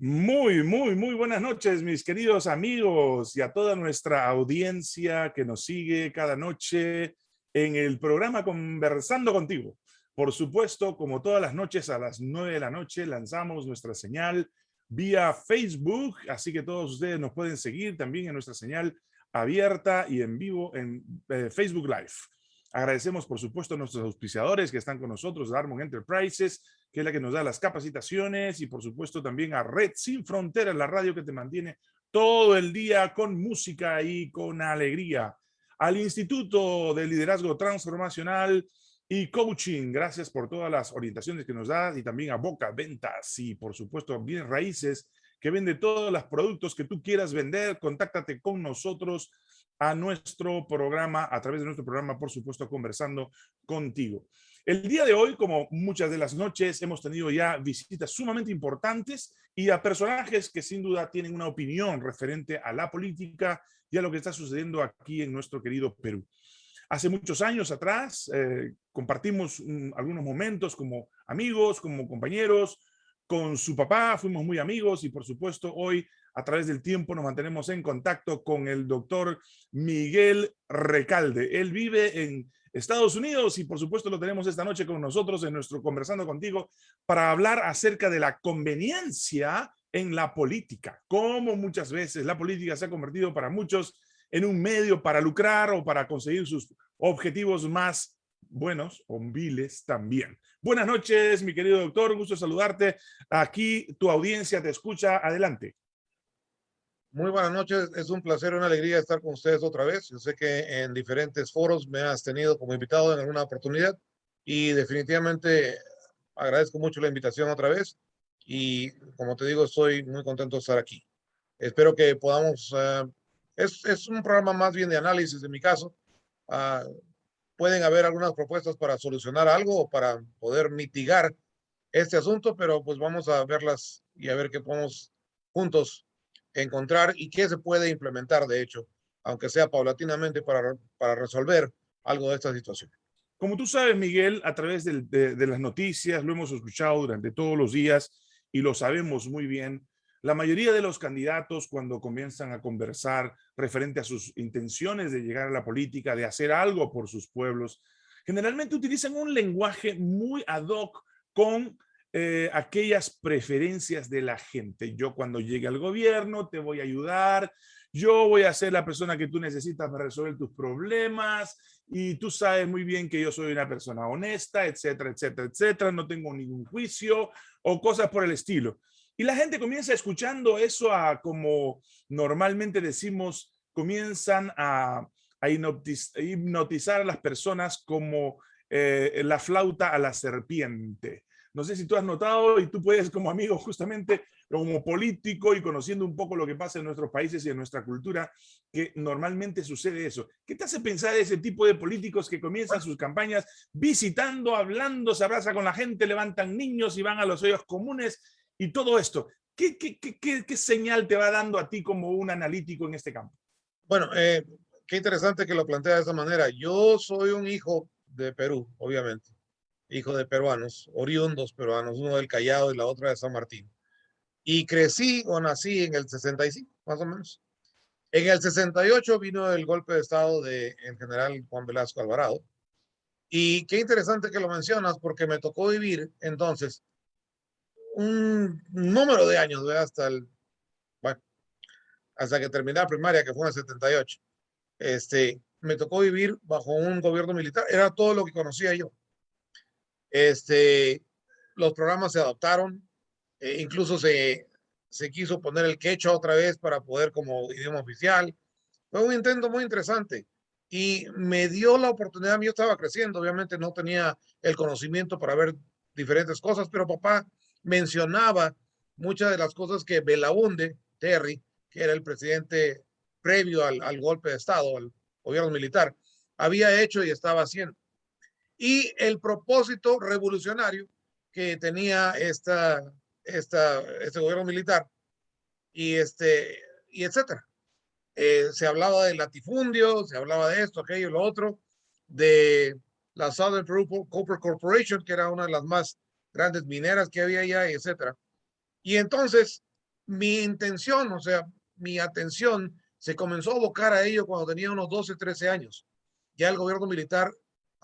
Muy, muy, muy buenas noches, mis queridos amigos y a toda nuestra audiencia que nos sigue cada noche en el programa Conversando Contigo. Por supuesto, como todas las noches a las nueve de la noche, lanzamos nuestra señal vía Facebook, así que todos ustedes nos pueden seguir también en nuestra señal abierta y en vivo en eh, Facebook Live. Agradecemos, por supuesto, a nuestros auspiciadores que están con nosotros, Darmon Enterprises, que es la que nos da las capacitaciones, y por supuesto también a Red Sin Fronteras, la radio que te mantiene todo el día con música y con alegría. Al Instituto de Liderazgo Transformacional y Coaching, gracias por todas las orientaciones que nos da, y también a Boca Ventas, y por supuesto Bienes Raíces, que vende todos los productos que tú quieras vender, contáctate con nosotros a nuestro programa, a través de nuestro programa, por supuesto, conversando contigo. El día de hoy, como muchas de las noches, hemos tenido ya visitas sumamente importantes y a personajes que sin duda tienen una opinión referente a la política y a lo que está sucediendo aquí en nuestro querido Perú. Hace muchos años atrás eh, compartimos algunos momentos como amigos, como compañeros, con su papá, fuimos muy amigos y por supuesto hoy a través del tiempo nos mantenemos en contacto con el doctor Miguel Recalde. Él vive en Estados Unidos y por supuesto lo tenemos esta noche con nosotros en nuestro Conversando Contigo para hablar acerca de la conveniencia en la política, cómo muchas veces la política se ha convertido para muchos en un medio para lucrar o para conseguir sus objetivos más buenos o viles también. Buenas noches, mi querido doctor, gusto saludarte. Aquí tu audiencia te escucha. Adelante. Muy buenas noches, es un placer y una alegría estar con ustedes otra vez. Yo sé que en diferentes foros me has tenido como invitado en alguna oportunidad y definitivamente agradezco mucho la invitación otra vez y como te digo, estoy muy contento de estar aquí. Espero que podamos, eh, es, es, un programa más bien de análisis en mi caso. Uh, pueden haber algunas propuestas para solucionar algo o para poder mitigar este asunto, pero pues vamos a verlas y a ver qué podemos juntos encontrar y qué se puede implementar, de hecho, aunque sea paulatinamente para, para resolver algo de esta situación. Como tú sabes, Miguel, a través de, de, las noticias, lo hemos escuchado durante todos los días y lo sabemos muy bien, la mayoría de los candidatos cuando comienzan a conversar referente a sus intenciones de llegar a la política, de hacer algo por sus pueblos, generalmente utilizan un lenguaje muy ad hoc con eh, aquellas preferencias de la gente. Yo cuando llegue al gobierno te voy a ayudar, yo voy a ser la persona que tú necesitas para resolver tus problemas y tú sabes muy bien que yo soy una persona honesta, etcétera, etcétera, etcétera, no tengo ningún juicio o cosas por el estilo. Y la gente comienza escuchando eso a como normalmente decimos, comienzan a, a hipnotizar a las personas como eh, la flauta a la serpiente. No sé si tú has notado y tú puedes como amigo justamente, como político y conociendo un poco lo que pasa en nuestros países y en nuestra cultura, que normalmente sucede eso. ¿Qué te hace pensar ese tipo de políticos que comienzan sus campañas visitando, hablando, se abraza con la gente, levantan niños y van a los hoyos comunes y todo esto? ¿Qué, qué, qué, qué señal te va dando a ti como un analítico en este campo? Bueno, eh, qué interesante que lo plantea de esa manera. Yo soy un hijo de Perú, obviamente hijo de peruanos, oriundos peruanos, uno del Callao y la otra de San Martín. Y crecí o nací en el 65, más o menos. En el 68 vino el golpe de estado el general Juan Velasco Alvarado. Y qué interesante que lo mencionas porque me tocó vivir entonces un número de años, hasta el, bueno, hasta que terminé la primaria, que fue en el 78. Este, me tocó vivir bajo un gobierno militar. Era todo lo que conocía yo. Este, los programas se adaptaron, eh, incluso se, se quiso poner el quechua otra vez para poder como idioma oficial. Fue un intento muy interesante y me dio la oportunidad, yo estaba creciendo, obviamente no tenía el conocimiento para ver diferentes cosas, pero papá mencionaba muchas de las cosas que Belaunde, Terry, que era el presidente previo al, al golpe de Estado, al gobierno militar, había hecho y estaba haciendo y el propósito revolucionario que tenía esta, esta, este gobierno militar y, este, y etcétera. Eh, se hablaba de latifundio, se hablaba de esto, aquello, lo otro, de la Southern Peru Copper Corporation, que era una de las más grandes mineras que había allá, etcétera. Y entonces mi intención, o sea, mi atención se comenzó a abocar a ello cuando tenía unos 12, 13 años. Ya el gobierno militar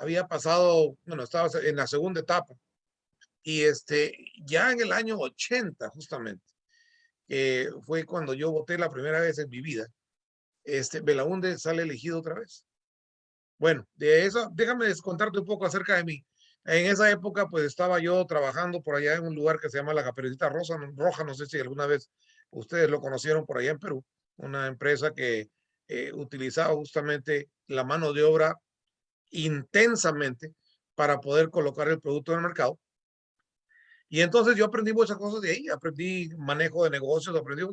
había pasado, bueno, estaba en la segunda etapa. Y este, ya en el año 80, justamente, eh, fue cuando yo voté la primera vez en mi vida, este, Belaunde sale elegido otra vez. Bueno, de eso, déjame contarte un poco acerca de mí. En esa época, pues estaba yo trabajando por allá en un lugar que se llama La Caperucita Rosa, Roja, no sé si alguna vez ustedes lo conocieron por allá en Perú, una empresa que eh, utilizaba justamente la mano de obra intensamente para poder colocar el producto en el mercado. Y entonces yo aprendí muchas cosas de ahí, aprendí manejo de negocios, aprendí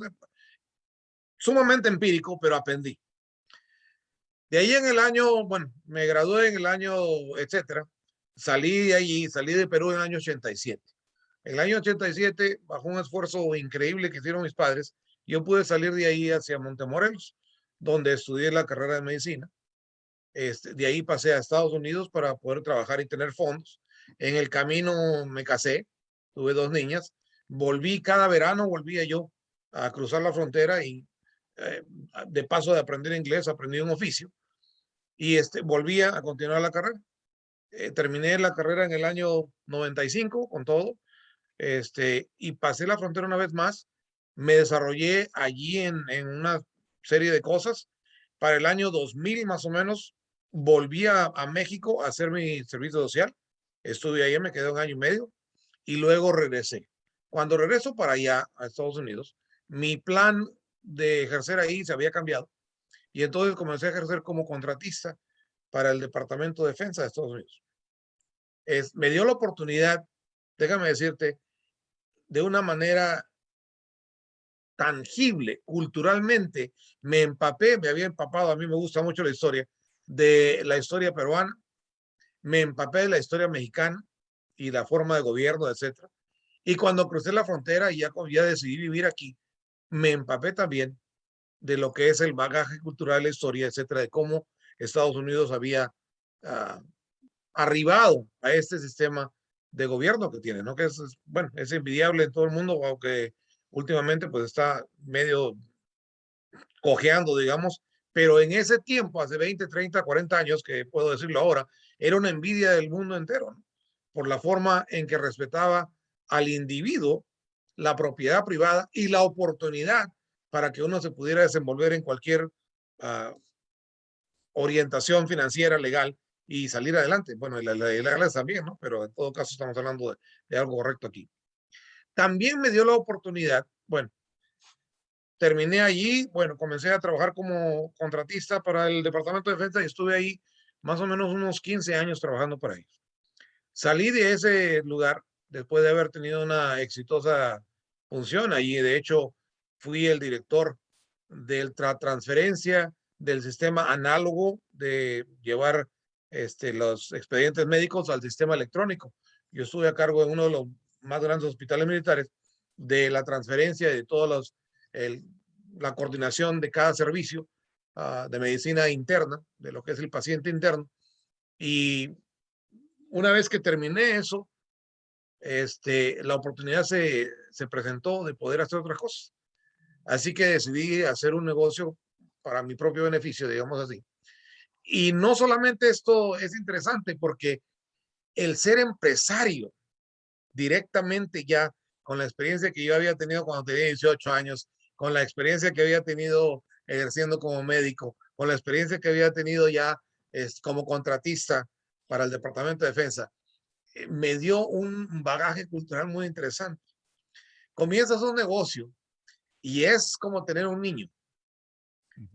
sumamente empírico, pero aprendí. De ahí en el año, bueno, me gradué en el año, etcétera, salí de allí, salí de Perú en el año 87. En el año 87, bajo un esfuerzo increíble que hicieron mis padres, yo pude salir de ahí hacia Montemorelos, donde estudié la carrera de medicina. Este, de ahí pasé a Estados Unidos para poder trabajar y tener fondos. En el camino me casé, tuve dos niñas. Volví cada verano, volvía yo a cruzar la frontera y eh, de paso de aprender inglés, aprendí un oficio y este, volvía a continuar la carrera. Eh, terminé la carrera en el año 95 con todo, este, y pasé la frontera una vez más. Me desarrollé allí en, en una serie de cosas. Para el año 2000 más o menos, volví a, México a hacer mi servicio social. Estuve ahí, me quedé un año y medio y luego regresé. Cuando regreso para allá, a Estados Unidos, mi plan de ejercer ahí se había cambiado. Y entonces comencé a ejercer como contratista para el Departamento de Defensa de Estados Unidos. Es, me dio la oportunidad, déjame decirte, de una manera tangible, culturalmente, me empapé, me había empapado, a mí me gusta mucho la historia, de la historia peruana, me empapé de la historia mexicana y la forma de gobierno, etcétera. Y cuando crucé la frontera y ya, ya decidí vivir aquí, me empapé también de lo que es el bagaje cultural, la historia, etcétera, de cómo Estados Unidos había uh, arribado a este sistema de gobierno que tiene, ¿no? Que es, bueno, es envidiable en todo el mundo, aunque últimamente pues está medio cojeando, digamos, pero en ese tiempo, hace 20, 30, 40 años, que puedo decirlo ahora, era una envidia del mundo entero, ¿no? por la forma en que respetaba al individuo, la propiedad privada y la oportunidad para que uno se pudiera desenvolver en cualquier uh, orientación financiera legal y salir adelante. Bueno, la, la, la también, ¿no? Pero en todo caso estamos hablando de, de, algo correcto aquí. También me dio la oportunidad, bueno, terminé allí, bueno, comencé a trabajar como contratista para el Departamento de Defensa y estuve ahí más o menos unos 15 años trabajando para ellos. Salí de ese lugar después de haber tenido una exitosa función allí. De hecho, fui el director de la transferencia del sistema análogo de llevar este, los expedientes médicos al sistema electrónico. Yo estuve a cargo de uno de los más grandes hospitales militares de la transferencia de todos los, la coordinación de cada servicio uh, de medicina interna, de lo que es el paciente interno. Y una vez que terminé eso, este, la oportunidad se, se presentó de poder hacer otras cosas. Así que decidí hacer un negocio para mi propio beneficio, digamos así. Y no solamente esto es interesante porque el ser empresario directamente ya con la experiencia que yo había tenido cuando tenía 18 años, con la experiencia que había tenido ejerciendo como médico, con la experiencia que había tenido ya es, como contratista para el Departamento de Defensa, eh, me dio un bagaje cultural muy interesante. Comienzas un negocio y es como tener un niño,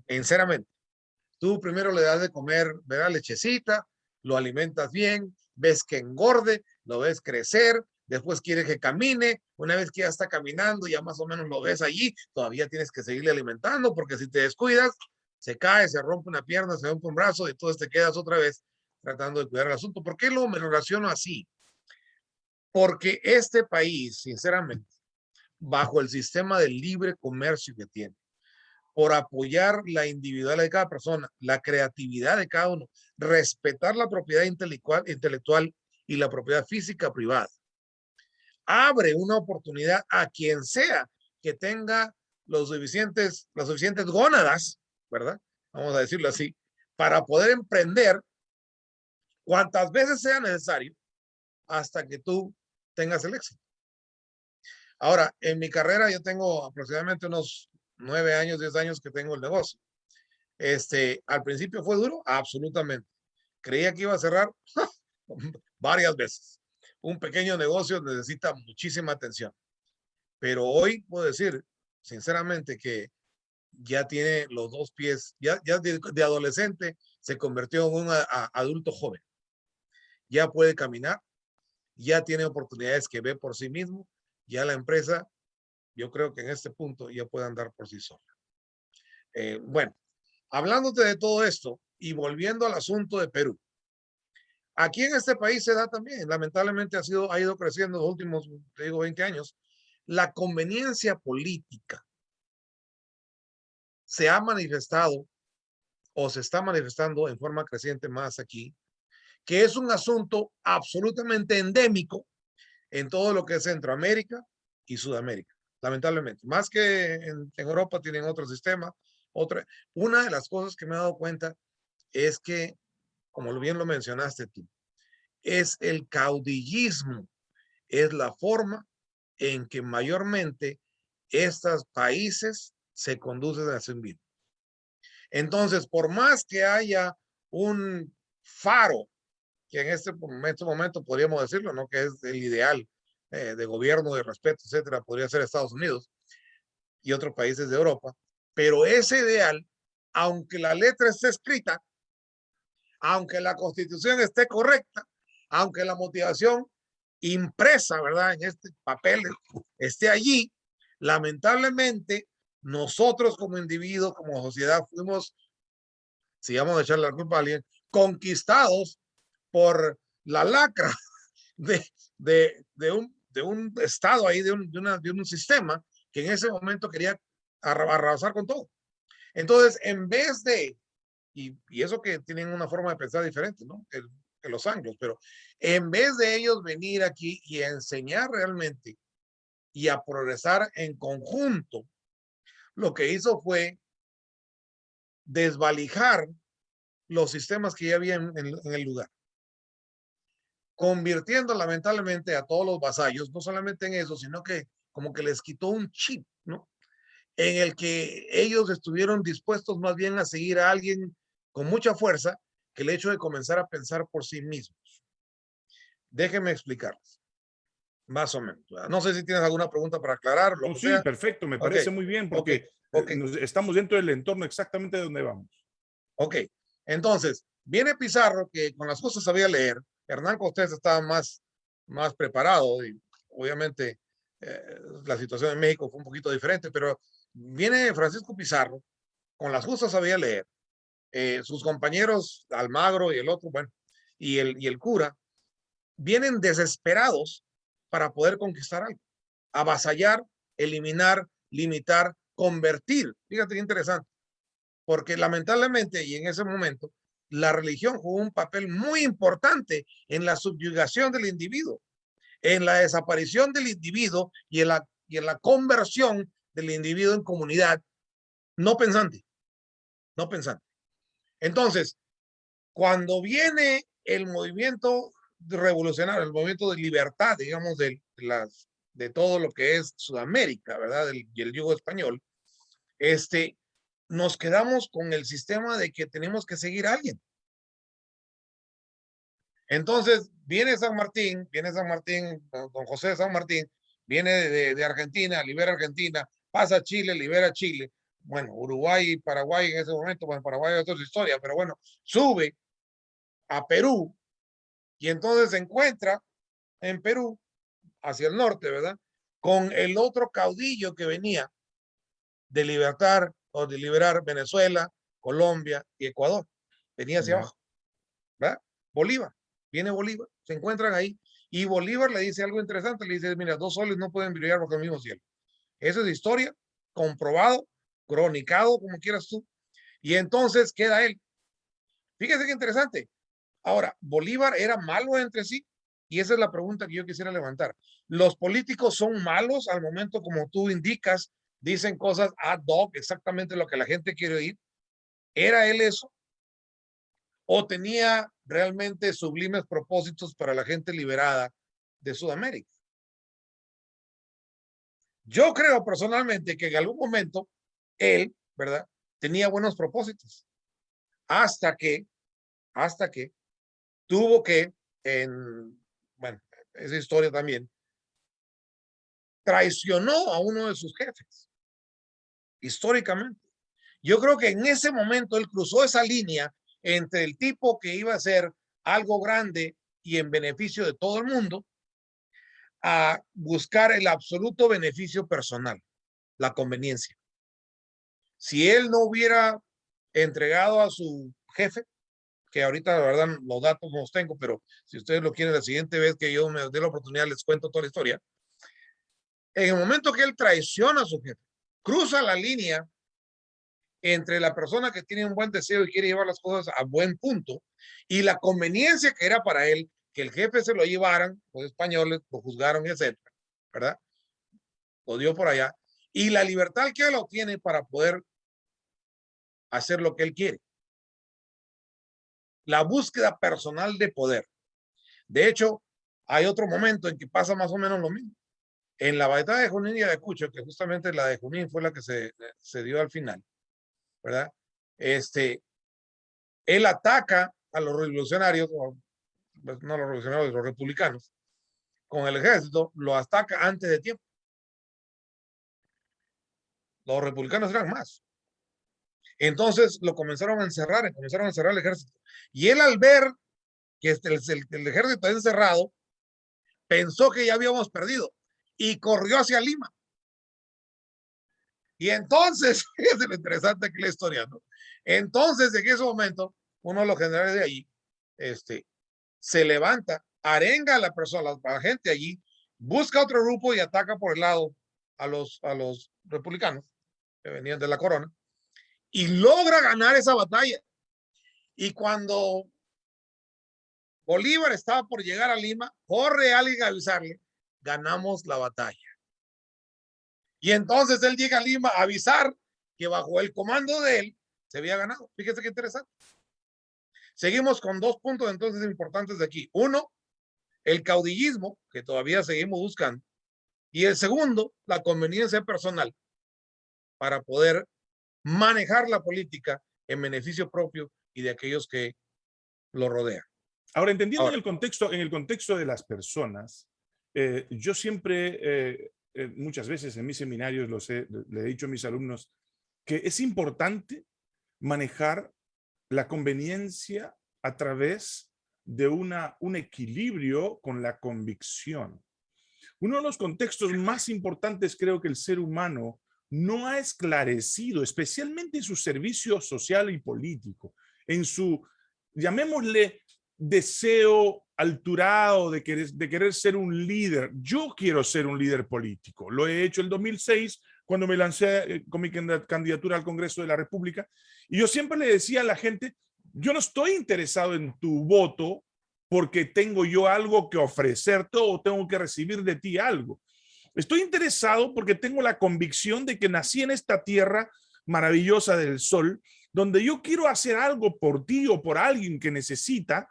sinceramente. Tú primero le das de comer, verá lechecita, lo alimentas bien, ves que engorde, lo ves crecer, después quiere que camine, una vez que ya está caminando, ya más o menos lo ves allí, todavía tienes que seguirle alimentando, porque si te descuidas, se cae, se rompe una pierna, se rompe un brazo, y entonces te quedas otra vez tratando de cuidar el asunto. ¿Por qué lo me relaciono así? Porque este país, sinceramente, bajo el sistema de libre comercio que tiene, por apoyar la individualidad de cada persona, la creatividad de cada uno, respetar la propiedad intelectual y la propiedad física privada. Abre una oportunidad a quien sea que tenga los suficientes, las suficientes gónadas, ¿verdad? Vamos a decirlo así, para poder emprender cuantas veces sea necesario hasta que tú tengas el éxito. Ahora, en mi carrera yo tengo aproximadamente unos nueve años, diez años que tengo el negocio. Este, al principio fue duro, absolutamente. Creía que iba a cerrar varias veces. Un pequeño negocio necesita muchísima atención. Pero hoy puedo decir, sinceramente, que ya tiene los dos pies, ya, de, adolescente se convirtió en un adulto joven. Ya puede caminar, ya tiene oportunidades que ve por sí mismo, ya la empresa, yo creo que en este punto ya puede andar por sí sola. Eh, bueno, hablándote de todo esto y volviendo al asunto de Perú. Aquí en este país se da también, lamentablemente ha, sido, ha ido creciendo los últimos, te digo, 20 años, la conveniencia política se ha manifestado o se está manifestando en forma creciente más aquí, que es un asunto absolutamente endémico en todo lo que es Centroamérica y Sudamérica, lamentablemente. Más que en, Europa tienen otro sistema. Otra, una de las cosas que me he dado cuenta es que, como bien lo mencionaste tú, es el caudillismo, es la forma en que mayormente estos países se conducen a su vida. Entonces, por más que haya un faro, que en este momento, momento podríamos decirlo, ¿no? que es el ideal eh, de gobierno, de respeto, etcétera, podría ser Estados Unidos y otros países de Europa, pero ese ideal, aunque la letra esté escrita, aunque la constitución esté correcta, aunque la motivación impresa, ¿verdad? En este papel esté allí, lamentablemente nosotros como individuos, como sociedad, fuimos, si vamos a echarle la culpa alguien, conquistados por la lacra de, un, estado ahí, de un, de un sistema que en ese momento quería arrasar con todo. Entonces, en vez de, y, eso que tienen una forma de pensar diferente, ¿no? Que, los anglos, pero en vez de ellos venir aquí y enseñar realmente y a progresar en conjunto, lo que hizo fue desvalijar los sistemas que ya había en, el lugar, convirtiendo lamentablemente a todos los vasallos, no solamente en eso, sino que como que les quitó un chip, ¿no? En el que ellos estuvieron dispuestos más bien a seguir a alguien con mucha fuerza que el hecho de comenzar a pensar por sí mismos. Déjenme explicarles. Más o menos. No sé si tienes alguna pregunta para aclarar. sí, perfecto, me parece muy bien porque estamos dentro del entorno exactamente de donde vamos. Ok, entonces, viene Pizarro que con las cosas sabía leer, Hernán Cortés estaba más, más preparado y obviamente eh, la situación en México fue un poquito diferente, pero viene Francisco Pizarro, con las justas sabía leer, eh, sus compañeros Almagro y el otro, bueno, y el, y el cura, vienen desesperados para poder conquistar algo. Avasallar, eliminar, limitar, convertir. Fíjate qué interesante. Porque lamentablemente, y en ese momento, la religión jugó un papel muy importante en la subyugación del individuo, en la desaparición del individuo y en la, y en la conversión del individuo en comunidad no pensante. No pensante. Entonces, cuando viene el movimiento revolucionario, el movimiento de libertad, digamos, de, las, de todo lo que es Sudamérica, ¿verdad? y el yugo español, este, nos quedamos con el sistema de que tenemos que seguir a alguien. Entonces, viene San Martín, viene San Martín, don José de San Martín, viene de, de Argentina, libera Argentina, pasa a Chile, libera Chile. Bueno, Uruguay y Paraguay en ese momento, bueno, Paraguay es otra historia, pero bueno, sube a Perú, y entonces se encuentra en Perú, hacia el norte, ¿verdad? Con el otro caudillo que venía de libertar o de liberar Venezuela, Colombia y Ecuador. Venía hacia abajo, ¿verdad? Bolívar, viene Bolívar, se encuentran ahí. Y Bolívar le dice algo interesante, le dice, mira, dos soles no pueden brillar bajo el mismo cielo. Esa es historia, comprobado, cronicado, como quieras tú. Y entonces queda él. Fíjese qué interesante. Ahora, Bolívar era malo entre sí Y esa es la pregunta que yo quisiera levantar. ¿Los políticos son malos al momento como tú indicas? Dicen cosas ad hoc, exactamente lo que la gente quiere oír. ¿Era él eso? ¿O tenía realmente sublimes propósitos para la gente liberada de Sudamérica? Yo creo personalmente que en algún momento él, ¿verdad? Tenía buenos propósitos. Hasta que, hasta que tuvo que, en, bueno, esa historia también, traicionó a uno de sus jefes, históricamente. Yo creo que en ese momento él cruzó esa línea entre el tipo que iba a ser algo grande y en beneficio de todo el mundo, a buscar el absoluto beneficio personal, la conveniencia. Si él no hubiera entregado a su jefe, que ahorita la verdad los datos no los tengo, pero si ustedes lo quieren la siguiente vez que yo me dé la oportunidad les cuento toda la historia. En el momento que él traiciona a su jefe, cruza la línea entre la persona que tiene un buen deseo y quiere llevar las cosas a buen punto y la conveniencia que era para él que el jefe se lo llevaran, los españoles lo juzgaron, etcétera, ¿verdad? Lo dio por allá. Y la libertad que él obtiene para poder hacer lo que él quiere. La búsqueda personal de poder. De hecho, hay otro momento en que pasa más o menos lo mismo. En la batalla de Junín y de Cucho, que justamente la de Junín fue la que se, se dio al final, ¿verdad? Este, él ataca a los revolucionarios, pues, no los revolucionarios, los republicanos, con el ejército, lo ataca antes de tiempo. Los republicanos eran más. Entonces lo comenzaron a encerrar, comenzaron a encerrar el ejército. Y él al ver que este, el, el, el ejército encerrado, pensó que ya habíamos perdido y corrió hacia Lima. Y entonces, es lo interesante que la historia, ¿no? Entonces, en ese momento, uno de los generales de allí, este, se levanta, arenga a la persona, a la gente allí, busca otro grupo y ataca por el lado a los, a los republicanos que venían de la corona y logra ganar esa batalla. Y cuando Bolívar estaba por llegar a Lima, corre alguien a avisarle, ganamos la batalla. Y entonces él llega a Lima a avisar que bajo el comando de él se había ganado. Fíjese qué interesante. Seguimos con dos puntos entonces importantes de aquí. Uno, el caudillismo, que todavía seguimos buscando. Y el segundo, la conveniencia personal para poder manejar la política en beneficio propio y de aquellos que lo rodean. Ahora, entendiendo Ahora, en, el contexto, en el contexto de las personas, eh, yo siempre, eh, eh, muchas veces en mis seminarios, los he, le he dicho a mis alumnos, que es importante manejar la conveniencia a través de una, un equilibrio con la convicción. Uno de los contextos más importantes creo que el ser humano no ha esclarecido, especialmente en su servicio social y político, en su, llamémosle, deseo alturado de querer, ser un líder. Yo quiero ser un líder político. Lo he hecho en 2006 cuando me lancé eh, con mi candidatura al Congreso de la República. Y yo siempre le decía a la gente, yo no estoy interesado en tu voto porque tengo yo algo que ofrecerte o tengo que recibir de ti algo. Estoy interesado porque tengo la convicción de que nací en esta tierra maravillosa del sol, donde yo quiero hacer algo por ti o por alguien que necesita,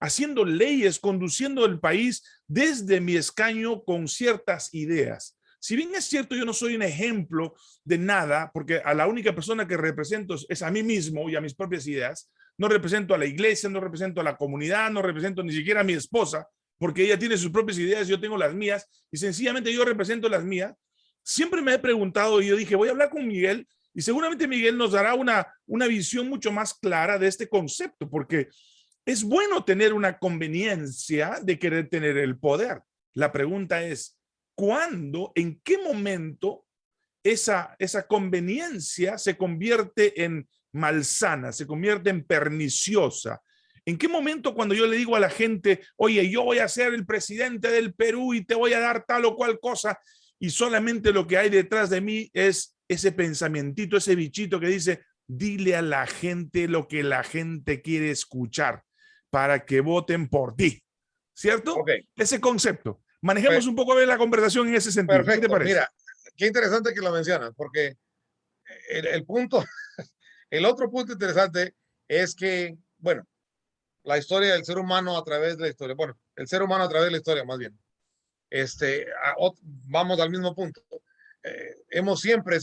haciendo leyes, conduciendo el país desde mi escaño con ciertas ideas. Si bien es cierto, yo no soy un ejemplo de nada, porque a la única persona que represento es a mí mismo y a mis propias ideas, no represento a la iglesia, no represento a la comunidad, no represento ni siquiera a mi esposa, porque ella tiene sus propias ideas, yo tengo las mías, y sencillamente yo represento las mías. Siempre me he preguntado y yo dije, voy a hablar con Miguel, y seguramente Miguel nos dará una, una visión mucho más clara de este concepto, porque es bueno tener una conveniencia de querer tener el poder. La pregunta es, ¿cuándo, en qué momento esa, esa conveniencia se convierte en malsana, se convierte en perniciosa. ¿En qué momento cuando yo le digo a la gente, oye, yo voy a ser el presidente del Perú y te voy a dar tal o cual cosa, y solamente lo que hay detrás de mí es ese pensamientito, ese bichito que dice, dile a la gente lo que la gente quiere escuchar para que voten por ti. ¿cierto? Ese concepto. Manejemos pues un poco de la conversación en ese sentido. Perfecto. ¿Qué te parece? Mira, qué interesante que lo mencionas, porque el, punto, el otro punto interesante es que, bueno, la historia del ser humano a través de la historia, bueno, el ser humano a través de la historia más bien, este, vamos al mismo punto. Eh, hemos siempre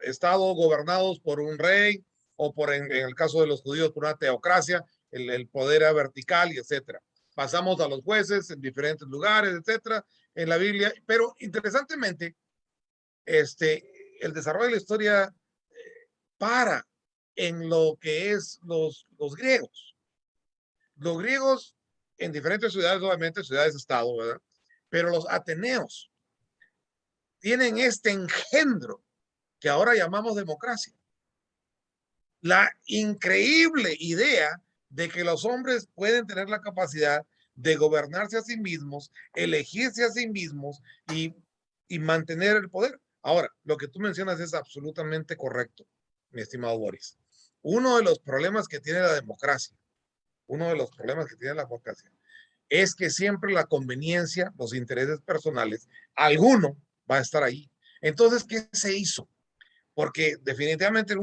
estado gobernados por un rey o por, en, el caso de los judíos, por una teocracia, el, el poder vertical y etcétera. Pasamos a los jueces en diferentes lugares, etcétera, en la Biblia. Pero interesantemente, este, el desarrollo de la historia eh, para en lo que es los, los griegos. Los griegos en diferentes ciudades, obviamente ciudades-estado, ¿verdad? Pero los ateneos tienen este engendro que ahora llamamos democracia. La increíble idea de que los hombres pueden tener la capacidad de gobernarse a sí mismos, elegirse a sí mismos y, y mantener el poder. Ahora, lo que tú mencionas es absolutamente correcto, mi estimado Boris. Uno de los problemas que tiene la democracia, uno de los problemas que tiene la democracia, es que siempre la conveniencia, los intereses personales, alguno va a estar ahí. Entonces, ¿qué se hizo? Porque definitivamente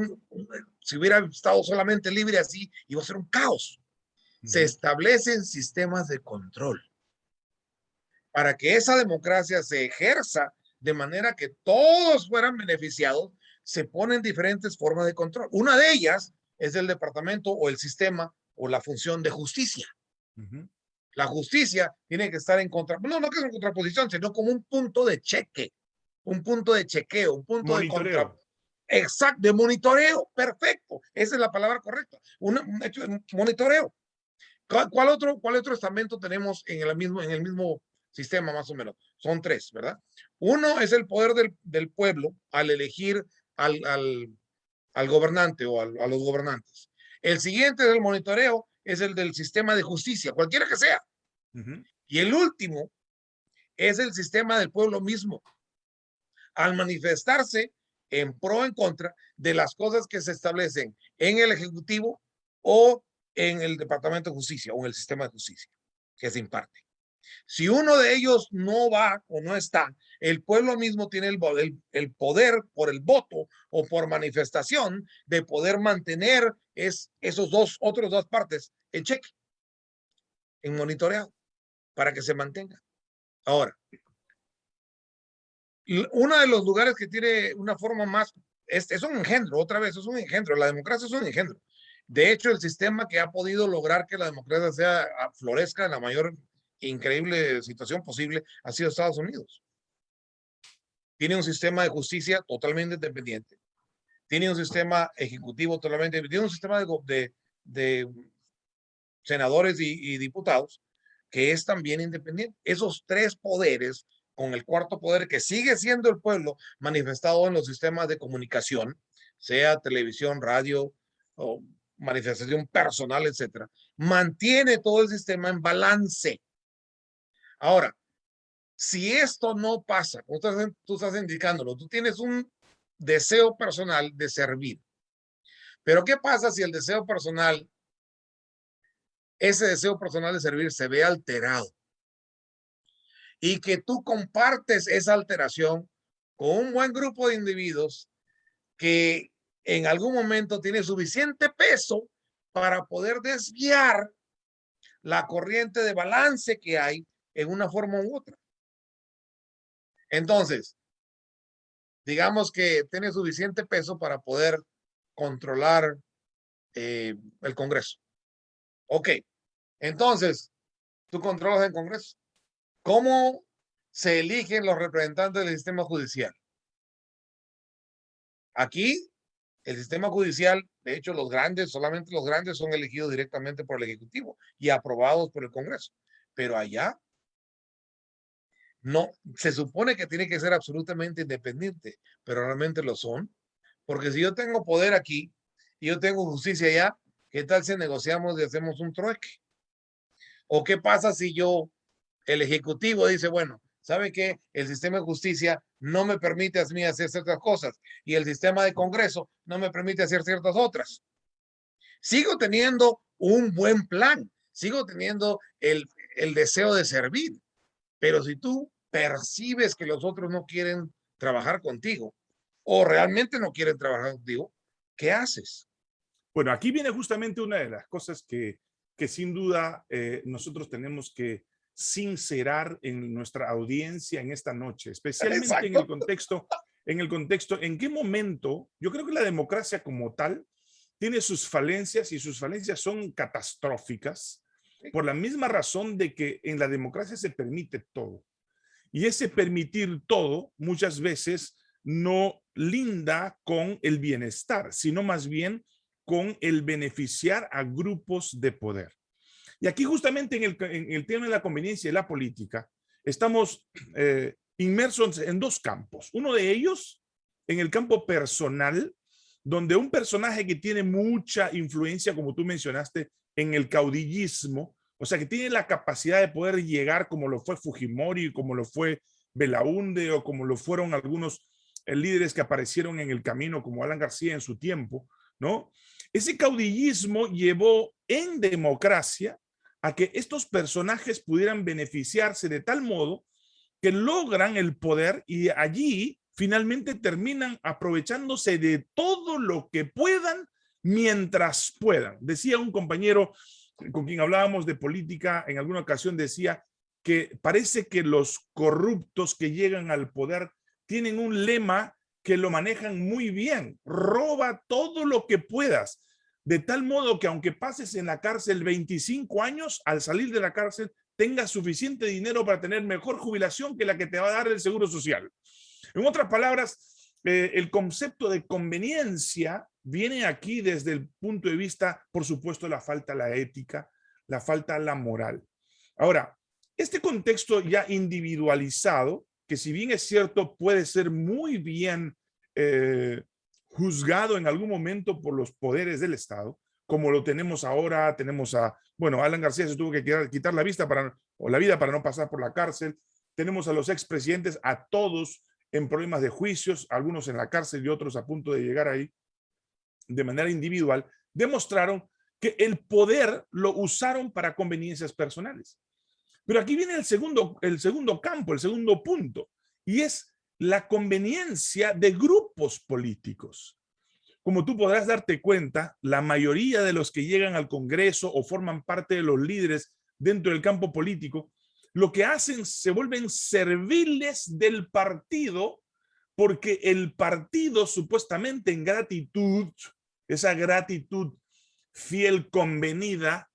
si hubiera estado solamente libre así, iba a ser un caos. Se establecen sistemas de control para que esa democracia se ejerza de manera que todos fueran beneficiados, se ponen diferentes formas de control. Una de ellas es el departamento o el sistema o la función de justicia. La justicia tiene que estar en contra, no, no que es en contraposición, sino como un punto de cheque, un punto de chequeo, un punto de contra, exacto, de monitoreo, perfecto, esa es la palabra correcta, un, hecho de monitoreo. ¿Cuál, otro, ¿Cuál otro estamento tenemos en el mismo, en el mismo sistema más o menos? Son tres, ¿verdad? Uno es el poder del, del pueblo al elegir al, al, al gobernante o al, a los gobernantes. El siguiente es el monitoreo, es el del sistema de justicia, cualquiera que sea. Y el último es el sistema del pueblo mismo. Al manifestarse en pro o en contra de las cosas que se establecen en el Ejecutivo o en el Departamento de Justicia o en el sistema de justicia que se imparte. Si uno de ellos no va o no está, el pueblo mismo tiene el, el, poder por el voto o por manifestación de poder mantener es, esos dos, otros dos partes en cheque, en monitoreado, para que se mantenga. Ahora, uno de los lugares que tiene una forma más, es, es un engendro, otra vez, es un engendro, la democracia es un engendro. De hecho, el sistema que ha podido lograr que la democracia sea, florezca en la mayor increíble situación posible ha sido Estados Unidos. Tiene un sistema de justicia totalmente independiente. Tiene un sistema ejecutivo totalmente Tiene un sistema de, de, senadores y, y diputados que es también independiente. Esos tres poderes, con el cuarto poder que sigue siendo el pueblo manifestado en los sistemas de comunicación, sea televisión, radio o manifestación personal, etcétera, mantiene todo el sistema en balance. Ahora, si esto no pasa, tú estás, tú estás indicándolo, tú tienes un deseo personal de servir. Pero ¿qué pasa si el deseo personal, ese deseo personal de servir se ve alterado? Y que tú compartes esa alteración con un buen grupo de individuos que en algún momento tiene suficiente peso para poder desviar la corriente de balance que hay en una forma u otra. Entonces, digamos que tiene suficiente peso para poder controlar eh, el Congreso. Ok, entonces, tú controlas el Congreso. ¿Cómo se eligen los representantes del sistema judicial? Aquí, el sistema judicial, de hecho, los grandes, solamente los grandes son elegidos directamente por el Ejecutivo y aprobados por el Congreso. Pero allá no, se supone que tiene que ser absolutamente independiente, pero realmente lo son. Porque si yo tengo poder aquí y yo tengo justicia allá, ¿qué tal si negociamos y hacemos un trueque? ¿O qué pasa si yo, el ejecutivo dice, bueno, ¿sabe qué? El sistema de justicia no me permite a mí hacer ciertas cosas y el sistema de Congreso no me permite hacer ciertas otras. Sigo teniendo un buen plan, sigo teniendo el, el deseo de servir. Pero si tú percibes que los otros no quieren trabajar contigo o realmente no quieren trabajar contigo, ¿qué haces? Bueno, aquí viene justamente una de las cosas que, que sin duda eh, nosotros tenemos que sincerar en nuestra audiencia en esta noche, especialmente en el contexto, en el contexto, en qué momento, yo creo que la democracia como tal tiene sus falencias y sus falencias son catastróficas por la misma razón de que en la democracia se permite todo. Y ese permitir todo muchas veces no linda con el bienestar, sino más bien con el beneficiar a grupos de poder. Y aquí justamente en el, tema de la conveniencia y la política, estamos eh, inmersos en dos campos. Uno de ellos, en el campo personal, donde un personaje que tiene mucha influencia, como tú mencionaste, en el caudillismo, o sea, que tiene la capacidad de poder llegar como lo fue Fujimori, como lo fue Belaunde o como lo fueron algunos eh, líderes que aparecieron en el camino como Alan García en su tiempo, ¿no? Ese caudillismo llevó en democracia a que estos personajes pudieran beneficiarse de tal modo que logran el poder y allí finalmente terminan aprovechándose de todo lo que puedan mientras puedan. Decía un compañero con quien hablábamos de política, en alguna ocasión decía que parece que los corruptos que llegan al poder tienen un lema que lo manejan muy bien. Roba todo lo que puedas. De tal modo que aunque pases en la cárcel 25 años, al salir de la cárcel tengas suficiente dinero para tener mejor jubilación que la que te va a dar el Seguro Social. En otras palabras, eh, el concepto de conveniencia viene aquí desde el punto de vista, por supuesto, la falta la ética, la falta la moral. Ahora, este contexto ya individualizado, que si bien es cierto, puede ser muy bien eh, juzgado en algún momento por los poderes del Estado, como lo tenemos ahora, tenemos a, bueno, Alan García se tuvo que quitar, la vista para, o la vida para no pasar por la cárcel, tenemos a los expresidentes, a todos en problemas de juicios, algunos en la cárcel y otros a punto de llegar ahí de manera individual, demostraron que el poder lo usaron para conveniencias personales. Pero aquí viene el segundo, el segundo campo, el segundo punto, y es la conveniencia de grupos políticos. Como tú podrás darte cuenta, la mayoría de los que llegan al Congreso o forman parte de los líderes dentro del campo político, lo que hacen se vuelven serviles del partido porque el partido supuestamente en gratitud esa gratitud fiel convenida,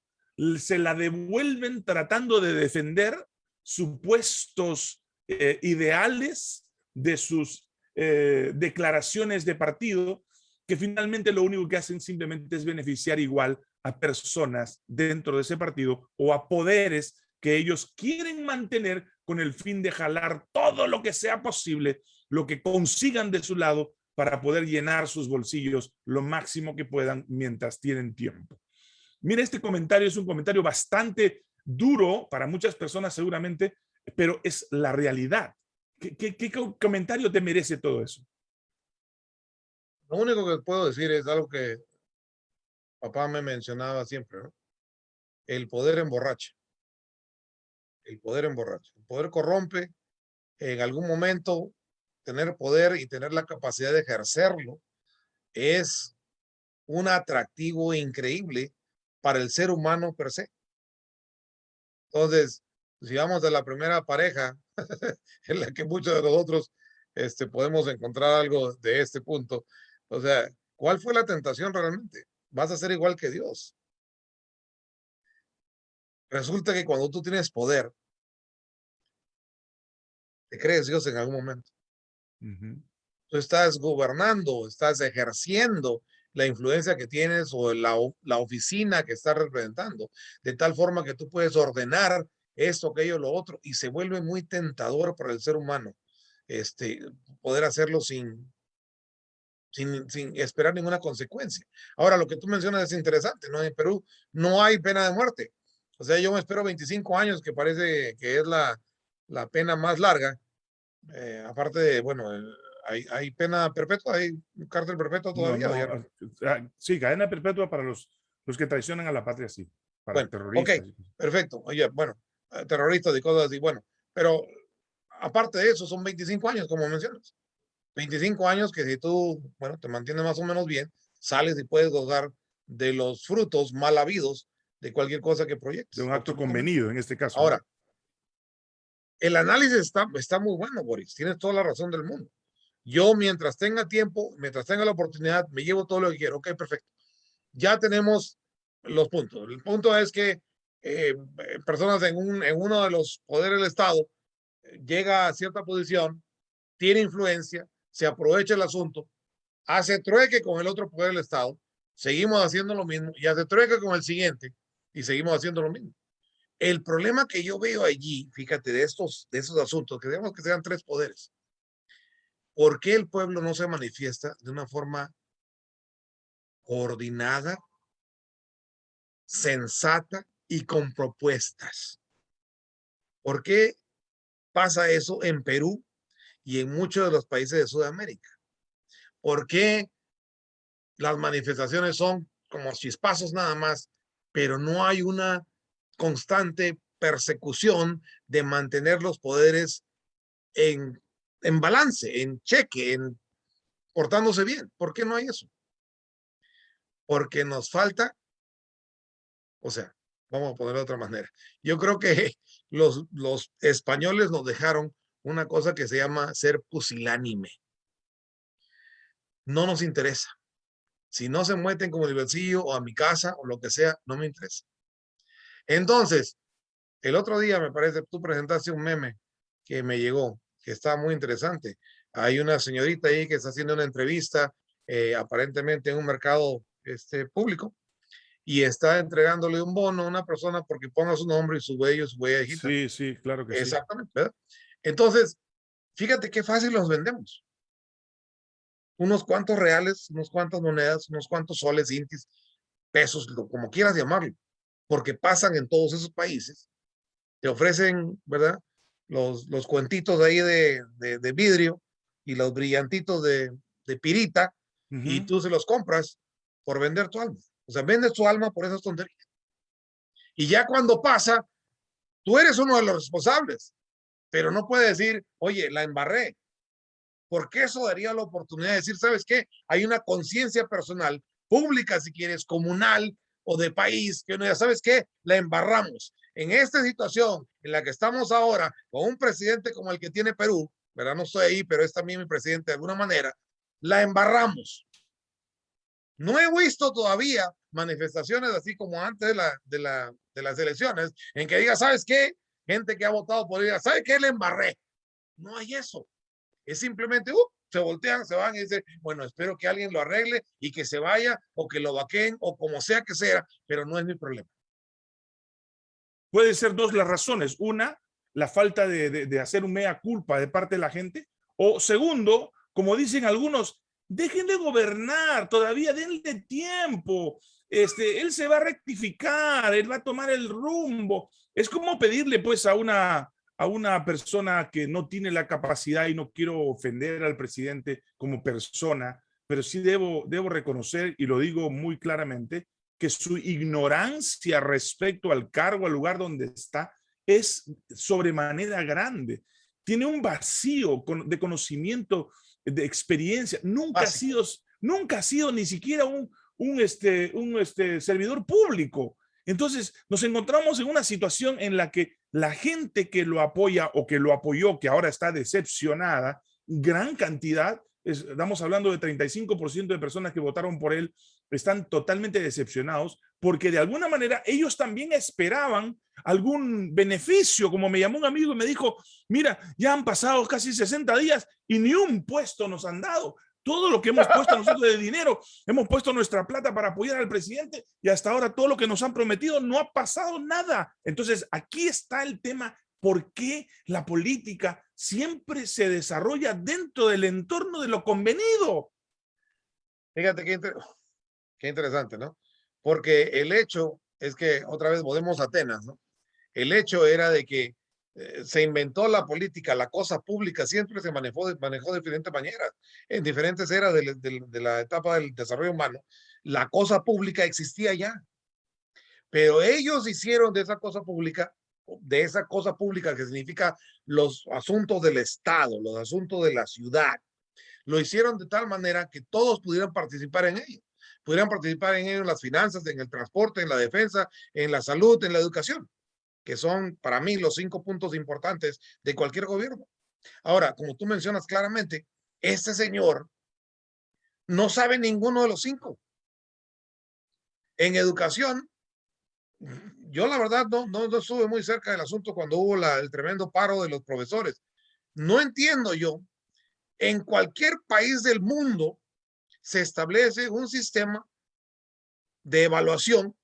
se la devuelven tratando de defender supuestos eh, ideales de sus eh, declaraciones de partido, que finalmente lo único que hacen simplemente es beneficiar igual a personas dentro de ese partido o a poderes que ellos quieren mantener con el fin de jalar todo lo que sea posible, lo que consigan de su lado para poder llenar sus bolsillos lo máximo que puedan mientras tienen tiempo. Mira, este comentario es un comentario bastante duro para muchas personas seguramente, pero es la realidad. ¿Qué, comentario te merece todo eso? Lo único que puedo decir es algo que papá me mencionaba siempre. El poder emborracha. El poder emborracha. El poder corrompe. En algún momento tener poder y tener la capacidad de ejercerlo es un atractivo increíble para el ser humano per se. Entonces, si vamos de la primera pareja, en la que muchos de nosotros este, podemos encontrar algo de este punto, o sea, ¿cuál fue la tentación realmente? Vas a ser igual que Dios. Resulta que cuando tú tienes poder, te crees Dios en algún momento. Tú estás gobernando, estás ejerciendo la influencia que tienes o la, la oficina que estás representando, de tal forma que tú puedes ordenar esto, aquello, lo otro, y se vuelve muy tentador para el ser humano este, poder hacerlo sin, sin, sin esperar ninguna consecuencia. Ahora, lo que tú mencionas es interesante, ¿no? En Perú no hay pena de muerte. O sea, yo me espero 25 años, que parece que es la, la pena más larga, eh, aparte de, bueno, hay, hay, pena perpetua, hay cárcel perpetua todavía. Ah, ah, sí, cadena perpetua para los, los que traicionan a la patria, sí. Para bueno, Ok, perfecto. Oye, bueno, eh, terroristas y cosas así. Bueno, pero aparte de eso, son 25 años, como mencionas. 25 años que si tú, bueno, te mantienes más o menos bien, sales y puedes gozar de los frutos mal habidos de cualquier cosa que proyectes. De un acto convenido, en este caso. Ahora, el análisis está, está muy bueno, Boris. Tienes toda la razón del mundo. Yo, mientras tenga tiempo, mientras tenga la oportunidad, me llevo todo lo que quiero. Ok, perfecto. Ya tenemos los puntos. El punto es que eh, personas en, un, en uno de los poderes del Estado eh, llega a cierta posición, tiene influencia, se aprovecha el asunto, hace trueque con el otro poder del Estado, seguimos haciendo lo mismo y hace trueque con el siguiente y seguimos haciendo lo mismo. El problema que yo veo allí, fíjate, de estos, de esos asuntos, que digamos que sean tres poderes, ¿por qué el pueblo no se manifiesta de una forma coordinada, sensata y con propuestas? ¿Por qué pasa eso en Perú y en muchos de los países de Sudamérica? ¿Por qué las manifestaciones son como chispazos nada más, pero no hay una constante persecución de mantener los poderes en, en balance, en cheque, en portándose bien. ¿Por qué no hay eso? Porque nos falta, o sea, vamos a ponerlo de otra manera. Yo creo que los, los españoles nos dejaron una cosa que se llama ser pusilánime. No nos interesa. Si no se meten como el bolsillo o a mi casa o lo que sea, no me interesa. Entonces, el otro día me parece, tú presentaste un meme que me llegó, que está muy interesante. Hay una señorita ahí que está haciendo una entrevista, eh, aparentemente en un mercado este, público, y está entregándole un bono a una persona porque ponga su nombre y su huella, su huella digital. Sí, sí, claro que sí. Exactamente. Entonces, fíjate qué fácil los vendemos. Unos cuantos reales, unos cuantas monedas, unos cuantos soles, intis, pesos, como quieras llamarlo porque pasan en todos esos países. Te ofrecen, ¿verdad? Los, los cuentitos ahí de, de, vidrio y los brillantitos de, de pirita y tú se los compras por vender tu alma. O sea, vendes tu alma por esas tonterías. Y ya cuando pasa, tú eres uno de los responsables, pero no puedes decir, oye, la embarré. Porque eso daría la oportunidad de decir, ¿sabes qué? Hay una conciencia personal, pública si quieres, comunal, o de país, que uno ya sabes que la embarramos. En esta situación en la que estamos ahora, con un presidente como el que tiene Perú, ¿verdad? No estoy ahí, pero es también mi presidente de alguna manera, la embarramos. No he visto todavía manifestaciones así como antes de, la, de, la, de las elecciones, en que diga, ¿sabes qué? Gente que ha votado por ella, ¿sabe qué? Le embarré. No hay eso. Es simplemente, uh, se voltean, se van y dicen, bueno, espero que alguien lo arregle y que se vaya o que lo vaquen o como sea que sea, pero no es mi problema. Puede ser dos las razones. Una, la falta de, de, hacer un mea culpa de parte de la gente. O segundo, como dicen algunos, dejen de gobernar, todavía denle tiempo. Este, él se va a rectificar, él va a tomar el rumbo. Es como pedirle pues a una a una persona que no tiene la capacidad, y no quiero ofender al presidente como persona, pero sí debo, debo reconocer, y lo digo muy claramente, que su ignorancia respecto al cargo, al lugar donde está, es sobremanera grande. Tiene un vacío de conocimiento, de experiencia. Nunca ha sido, nunca ha sido ni siquiera un, un, este, un este, servidor público. Entonces nos encontramos en una situación en la que la gente que lo apoya o que lo apoyó, que ahora está decepcionada, gran cantidad, estamos hablando de 35% de personas que votaron por él, están totalmente decepcionados porque de alguna manera ellos también esperaban algún beneficio, como me llamó un amigo y me dijo, mira, ya han pasado casi 60 días y ni un puesto nos han dado. Todo lo que hemos puesto nosotros de dinero, hemos puesto nuestra plata para apoyar al presidente y hasta ahora todo lo que nos han prometido no ha pasado nada. Entonces, aquí está el tema, ¿por qué la política siempre se desarrolla dentro del entorno de lo convenido? Fíjate qué, qué interesante, ¿no? Porque el hecho es que otra vez volvemos a Atenas, ¿no? El hecho era de que eh, se inventó la política, la cosa pública siempre se manejó, manejó de diferentes maneras, en diferentes eras de, de, la etapa del desarrollo humano. La cosa pública existía ya, pero ellos hicieron de esa cosa pública de esa cosa pública que significa los asuntos del Estado, los asuntos de la ciudad. Lo hicieron de tal manera que todos pudieran participar en ello. Pudieran participar en ello en las finanzas, en el transporte, en la defensa, en la salud, en la educación, que son para mí los cinco puntos importantes de cualquier gobierno. Ahora, como tú mencionas claramente, este señor no sabe ninguno de los cinco. En educación, yo la verdad no, no, estuve muy cerca del asunto cuando hubo el tremendo paro de los profesores. No entiendo yo, en cualquier país del mundo se establece un sistema de evaluación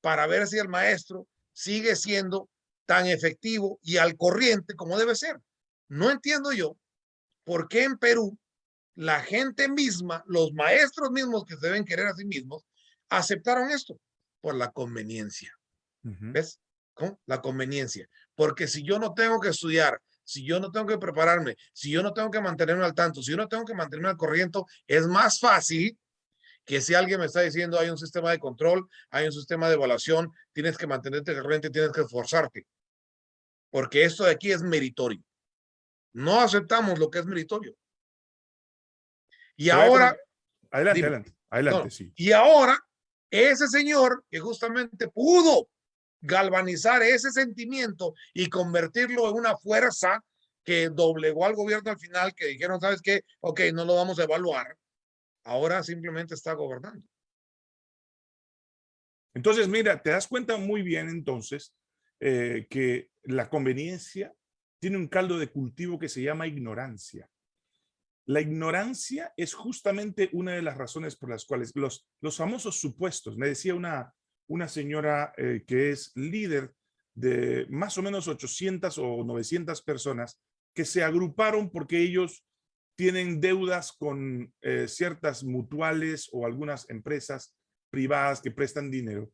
para ver si el maestro sigue siendo tan efectivo y al corriente como debe ser. No entiendo yo por qué en Perú la gente misma, los maestros mismos que se deben querer a sí mismos, aceptaron esto por la conveniencia. ¿Ves? ¿Cómo? La conveniencia. Porque si yo no tengo que estudiar, si yo no tengo que prepararme, si yo no tengo que mantenerme al tanto, si yo no tengo que mantenerme al corriente, es más fácil que si alguien me está diciendo hay un sistema de control, hay un sistema de evaluación, tienes que mantenerte corriente, tienes que esforzarte. Porque esto de aquí es meritorio. No aceptamos lo que es meritorio. Y ahora... Adelante, adelante, adelante, sí. Y ahora, ese señor que justamente pudo galvanizar ese sentimiento y convertirlo en una fuerza que doblegó al gobierno al final, que dijeron, ¿sabes qué? Ok, no lo vamos a evaluar. Ahora simplemente está gobernando. Entonces, mira, te das cuenta muy bien entonces eh, que la conveniencia tiene un caldo de cultivo que se llama ignorancia. La ignorancia es justamente una de las razones por las cuales los, los famosos supuestos, me decía una, una señora eh, que es líder de más o menos 800 o 900 personas que se agruparon porque ellos tienen deudas con eh, ciertas mutuales o algunas empresas privadas que prestan dinero.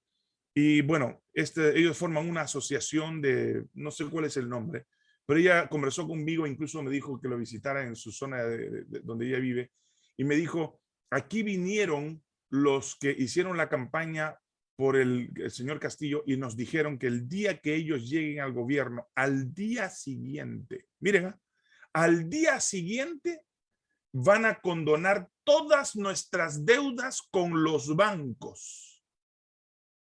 Y bueno, este, ellos forman una asociación de, no sé cuál es el nombre, pero ella conversó conmigo, incluso me dijo que lo visitara en su zona de, donde ella vive, y me dijo, aquí vinieron los que hicieron la campaña por el, señor Castillo y nos dijeron que el día que ellos lleguen al gobierno, al día siguiente, miren, ¿ah? al día siguiente van a condonar todas nuestras deudas con los bancos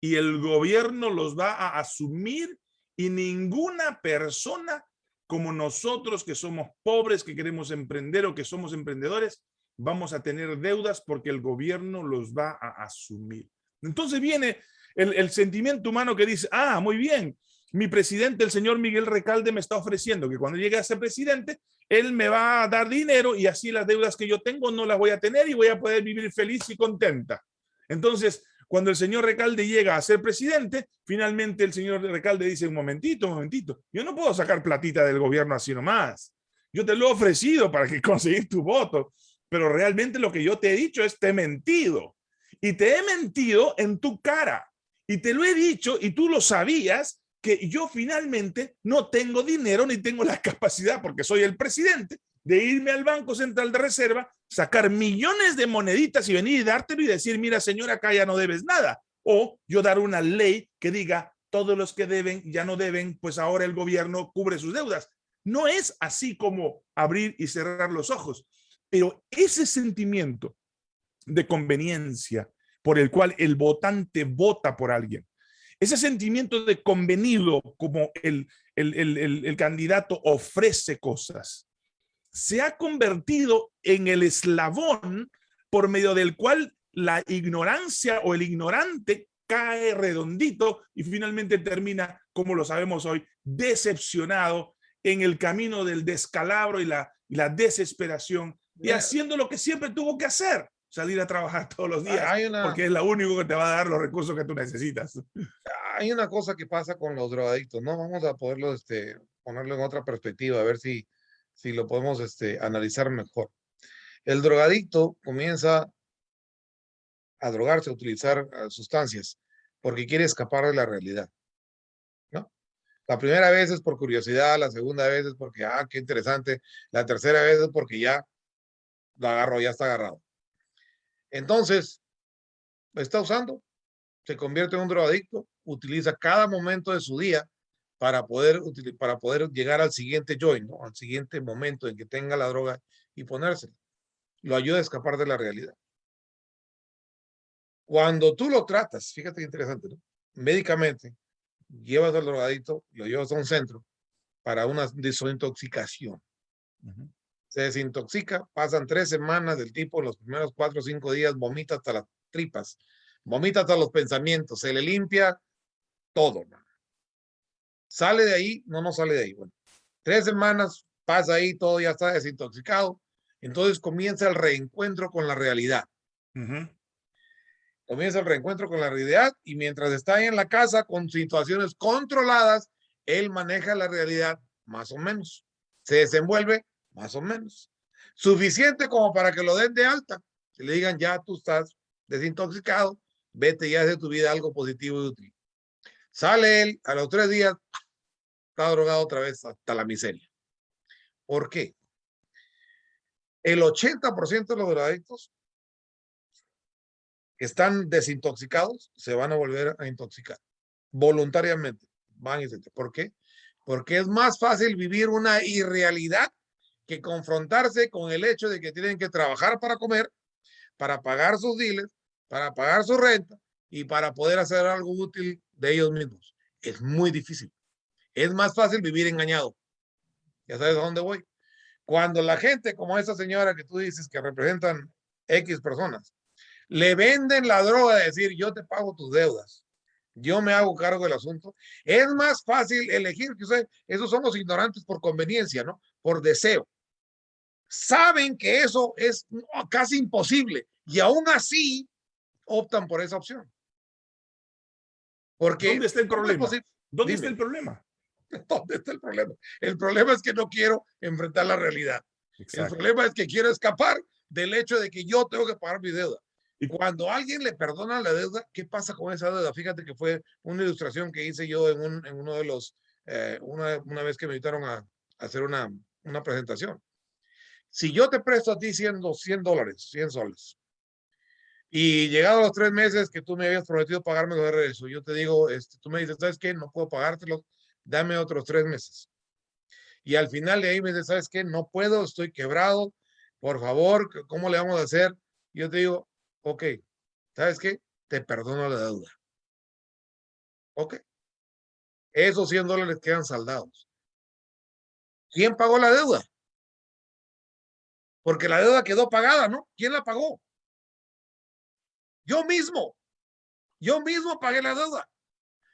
y el gobierno los va a asumir y ninguna persona como nosotros que somos pobres, que queremos emprender o que somos emprendedores, vamos a tener deudas porque el gobierno los va a asumir. Entonces viene el, sentimiento humano que dice, ah, muy bien, mi presidente, el señor Miguel Recalde, me está ofreciendo que cuando llegue a ser presidente, él me va a dar dinero y así las deudas que yo tengo no las voy a tener y voy a poder vivir feliz y contenta. Entonces, cuando el señor Recalde llega a ser presidente, finalmente el señor Recalde dice, un momentito, un momentito, yo no puedo sacar platita del gobierno así nomás. Yo te lo he ofrecido para que conseguir tu voto, pero realmente lo que yo te he dicho es te he mentido. Y te he mentido en tu cara. Y te lo he dicho y tú lo sabías que yo finalmente no tengo dinero ni tengo la capacidad, porque soy el presidente, de irme al Banco Central de Reserva, sacar millones de moneditas y venir y dártelo y decir, mira señora, acá ya no debes nada. O yo dar una ley que diga, todos los que deben ya no deben, pues ahora el gobierno cubre sus deudas. No es así como abrir y cerrar los ojos, pero ese sentimiento de conveniencia por el cual el votante vota por alguien, ese sentimiento de convenido como el, el, el, el candidato ofrece cosas, se ha convertido en el eslabón por medio del cual la ignorancia o el ignorante cae redondito y finalmente termina, como lo sabemos hoy, decepcionado en el camino del descalabro y la, la desesperación y haciendo lo que siempre tuvo que hacer, salir a trabajar todos los días, porque es lo único que te va a dar los recursos que tú necesitas. Hay una cosa que pasa con los drogadictos, ¿no? Vamos a poderlo este, ponerlo en otra perspectiva, a ver si si lo podemos este, analizar mejor. El drogadicto comienza a drogarse, a utilizar ah, sustancias, porque quiere escapar de la realidad. ¿no? La primera vez es por curiosidad, la segunda vez es porque, ah, qué interesante, la tercera vez es porque ya lo agarro, ya está agarrado. Entonces, lo está usando, se convierte en un drogadicto, utiliza cada momento de su día para poder, para poder llegar al siguiente ¿no? al siguiente momento en que tenga la droga y ponérsela. Lo ayuda a escapar de la realidad. Cuando tú lo tratas, fíjate qué interesante, ¿no? médicamente, llevas al drogadito, lo llevas a un centro para una desintoxicación. Se desintoxica, pasan tres semanas del tipo, los primeros cuatro o cinco días, vomita hasta las tripas, vomita hasta los pensamientos, se le limpia todo. Sale de ahí, no, no sale de ahí. Bueno, tres semanas, pasa ahí, todo ya está desintoxicado. Entonces comienza el reencuentro con la realidad. Comienza el reencuentro con la realidad y mientras está ahí en la casa con situaciones controladas, él maneja la realidad más o menos. Se desenvuelve más o menos. Suficiente como para que lo den de alta. Que le digan, ya tú estás desintoxicado, vete y haz de tu vida algo positivo y útil. Sale él, a los tres días, está drogado otra vez hasta la miseria. ¿Por qué? El 80% de los drogadictos que están desintoxicados se van a volver a intoxicar voluntariamente. Van y ¿Por qué? Porque es más fácil vivir una irrealidad que confrontarse con el hecho de que tienen que trabajar para comer, para pagar sus diles, para pagar su renta y para poder hacer algo útil de ellos mismos. Es muy difícil. Es más fácil vivir engañado. Ya sabes a dónde voy. Cuando la gente como esa señora que tú dices que representan X personas, le venden la droga de decir yo te pago tus deudas, yo me hago cargo del asunto, es más fácil elegir que usted, esos son los ignorantes por conveniencia, ¿no? Por deseo. Saben que eso es casi imposible y aún así optan por esa opción. Porque, ¿Dónde está el problema? ¿Dónde está el problema? ¿Dónde está el problema? El problema es que no quiero enfrentar la realidad. El problema es que quiero escapar del hecho de que yo tengo que pagar mi deuda. Y cuando alguien le perdona la deuda, ¿qué pasa con esa deuda? Fíjate que fue una ilustración que hice yo en, un, en uno de los, eh, una, una, vez que me invitaron a, a hacer una, una presentación. Si yo te presto a ti 100, 100 dólares, 100 soles, y llegado a los tres meses que tú me habías prometido pagarme de regreso, yo te digo, este, tú me dices, ¿sabes qué? No puedo pagártelo, dame otros tres meses. Y al final de ahí me dices, ¿sabes qué? No puedo, estoy quebrado, por favor, ¿cómo le vamos a hacer? yo te digo, ok, ¿sabes qué? Te perdono la deuda. Ok. Esos 100 dólares quedan saldados. ¿Quién pagó la deuda? Porque la deuda quedó pagada, ¿no? ¿Quién la pagó? Yo mismo, yo mismo pagué la deuda.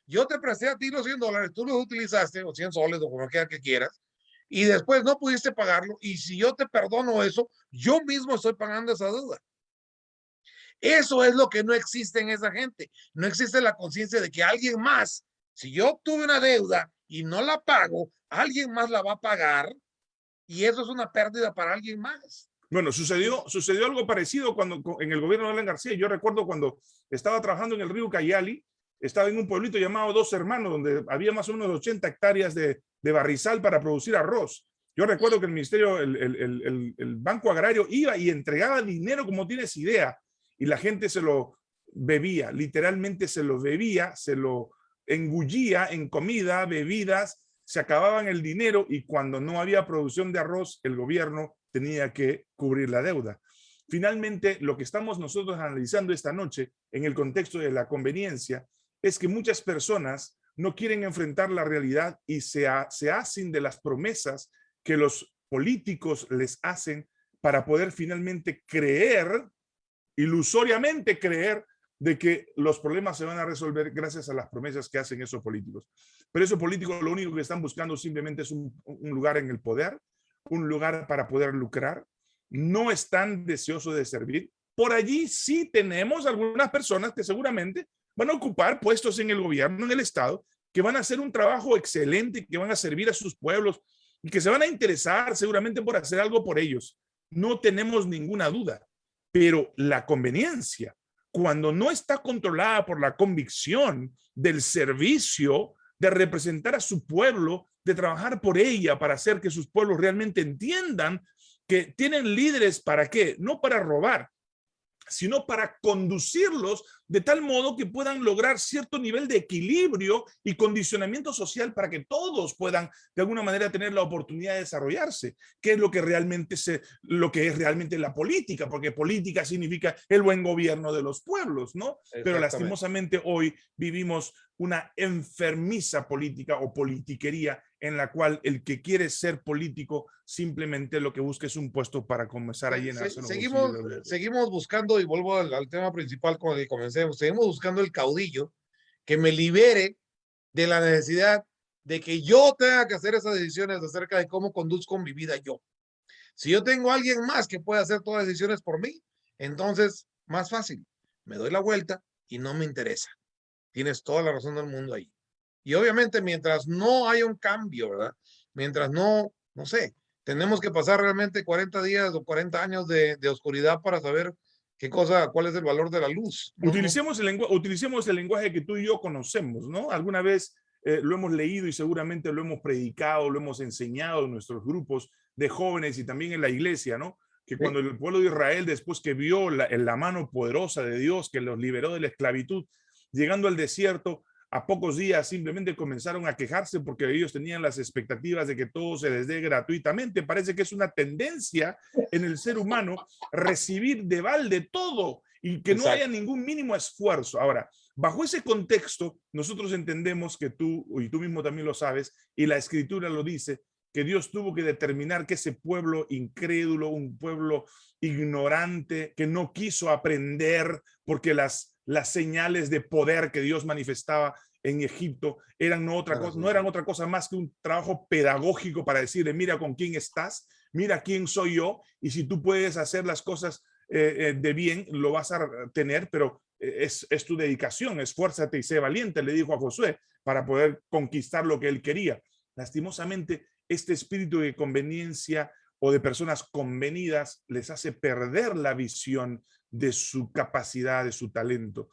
Yo te presté a ti los 100 dólares, tú los utilizaste, o 100 soles, o como quiera que quieras, y después no pudiste pagarlo, y si yo te perdono eso, yo mismo estoy pagando esa deuda. Eso es lo que no existe en esa gente. No existe la conciencia de que alguien más, si yo obtuve una deuda y no la pago, alguien más la va a pagar, y eso es una pérdida para alguien más. Bueno, sucedió, sucedió algo parecido cuando en el gobierno de Alan García. Yo recuerdo cuando estaba trabajando en el río Cayali, estaba en un pueblito llamado Dos Hermanos, donde había más o menos 80 hectáreas de, de barrizal para producir arroz. Yo recuerdo que el ministerio, el, el, el, el, Banco Agrario iba y entregaba dinero como tienes idea, y la gente se lo bebía, literalmente se lo bebía, se lo engullía en comida, bebidas, se acababan el dinero y cuando no había producción de arroz, el gobierno tenía que cubrir la deuda. Finalmente, lo que estamos nosotros analizando esta noche en el contexto de la conveniencia es que muchas personas no quieren enfrentar la realidad y se, hacen de las promesas que los políticos les hacen para poder finalmente creer, ilusoriamente creer, de que los problemas se van a resolver gracias a las promesas que hacen esos políticos. Pero esos políticos lo único que están buscando simplemente es un, lugar en el poder un lugar para poder lucrar, no están deseosos de servir. Por allí sí tenemos algunas personas que seguramente van a ocupar puestos en el gobierno, en el Estado, que van a hacer un trabajo excelente, que van a servir a sus pueblos y que se van a interesar seguramente por hacer algo por ellos. No tenemos ninguna duda, pero la conveniencia, cuando no está controlada por la convicción del servicio, de representar a su pueblo, de trabajar por ella para hacer que sus pueblos realmente entiendan que tienen líderes para qué, no para robar, sino para conducirlos de tal modo que puedan lograr cierto nivel de equilibrio y condicionamiento social para que todos puedan de alguna manera tener la oportunidad de desarrollarse, que es lo que realmente se, lo que es realmente la política, porque política significa el buen gobierno de los pueblos, ¿no? Pero lastimosamente hoy vivimos una enfermiza política o politiquería en la cual el que quiere ser político simplemente lo que busca es un puesto para comenzar a llenarse. seguimos, seguimos buscando, y vuelvo al, tema principal con el que comencemos, seguimos buscando el caudillo que me libere de la necesidad de que yo tenga que hacer esas decisiones acerca de cómo conduzco mi vida yo. Si yo tengo a alguien más que pueda hacer todas las decisiones por mí, entonces más fácil, me doy la vuelta y no me interesa. Tienes toda la razón del mundo ahí. Y obviamente mientras no haya un cambio, ¿verdad? Mientras no, no sé, tenemos que pasar realmente 40 días o 40 años de, oscuridad para saber qué cosa, cuál es el valor de la luz. Utilicemos, el utilicemos el lenguaje que tú y yo conocemos, ¿no? Alguna vez eh, lo hemos leído y seguramente lo hemos predicado, lo hemos enseñado en nuestros grupos de jóvenes y también en la iglesia, ¿no? Que cuando el pueblo de Israel, después que vio la, la mano poderosa de Dios que los liberó de la esclavitud, llegando al desierto, a pocos días simplemente comenzaron a quejarse porque ellos tenían las expectativas de que todo se les dé gratuitamente. Parece que es una tendencia en el ser humano recibir de balde todo y que no haya ningún mínimo esfuerzo. Ahora, bajo ese contexto, nosotros entendemos que tú, y tú mismo también lo sabes, y la escritura lo dice, que Dios tuvo que determinar que ese pueblo incrédulo, un pueblo ignorante, que no quiso aprender porque las las señales de poder que Dios manifestaba en Egipto eran no, otra cosa, no eran otra cosa más que un trabajo pedagógico para decirle, mira con quién estás, mira quién soy yo, y si tú puedes hacer las cosas eh, eh, de bien, lo vas a tener, pero eh, es, es tu dedicación, esfuérzate y sé valiente, le dijo a Josué, para poder conquistar lo que él quería. Lastimosamente, este espíritu de conveniencia o de personas convenidas les hace perder la visión de su capacidad, de su talento.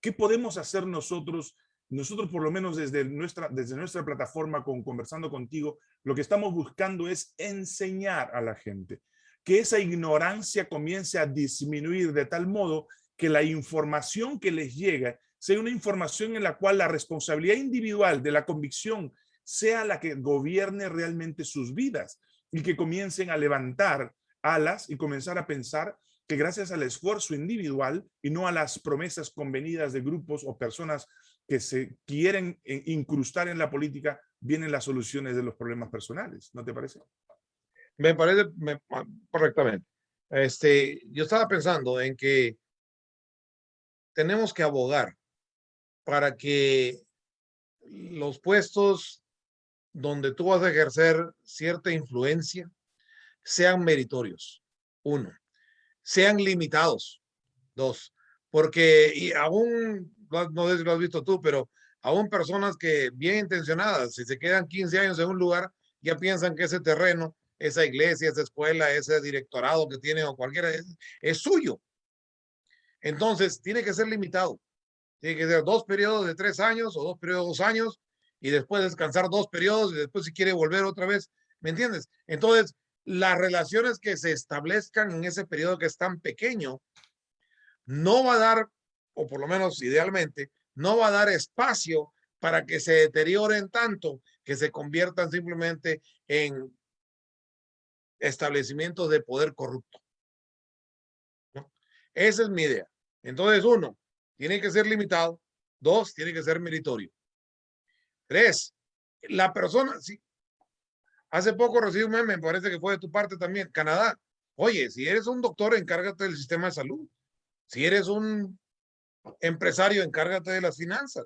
¿Qué podemos hacer nosotros? Nosotros, por lo menos desde nuestra, desde nuestra plataforma con Conversando Contigo, lo que estamos buscando es enseñar a la gente que esa ignorancia comience a disminuir de tal modo que la información que les llega sea una información en la cual la responsabilidad individual de la convicción sea la que gobierne realmente sus vidas y que comiencen a levantar alas y comenzar a pensar que gracias al esfuerzo individual y no a las promesas convenidas de grupos o personas que se quieren eh, incrustar en la política, vienen las soluciones de los problemas personales. ¿No te parece? Me parece ah, correctamente. Este, yo estaba pensando en que tenemos que abogar para que los puestos donde tú vas a ejercer cierta influencia sean meritorios. Uno, sean limitados. Dos, porque y aún, no sé si lo has visto tú, pero aún personas que bien intencionadas, si se quedan 15 años en un lugar, ya piensan que ese terreno, esa iglesia, esa escuela, ese directorado que tiene o cualquiera, es, es suyo. Entonces, tiene que ser limitado. Tiene que ser dos periodos de tres años o dos periodos de dos años y después descansar dos periodos y después si quiere volver otra vez, ¿me entiendes? Entonces, las relaciones que se establezcan en ese periodo que es tan pequeño, no va a dar, o por lo menos idealmente, no va a dar espacio para que se deterioren tanto que se conviertan simplemente en establecimientos de poder corrupto. Esa es mi idea. Entonces, uno, tiene que ser limitado. Dos, tiene que ser meritorio. Tres, la persona, sí, hace poco recibí un meme, me parece que fue de tu parte también, Canadá. Oye, si eres un doctor, encárgate del sistema de salud. Si eres un empresario, encárgate de las finanzas.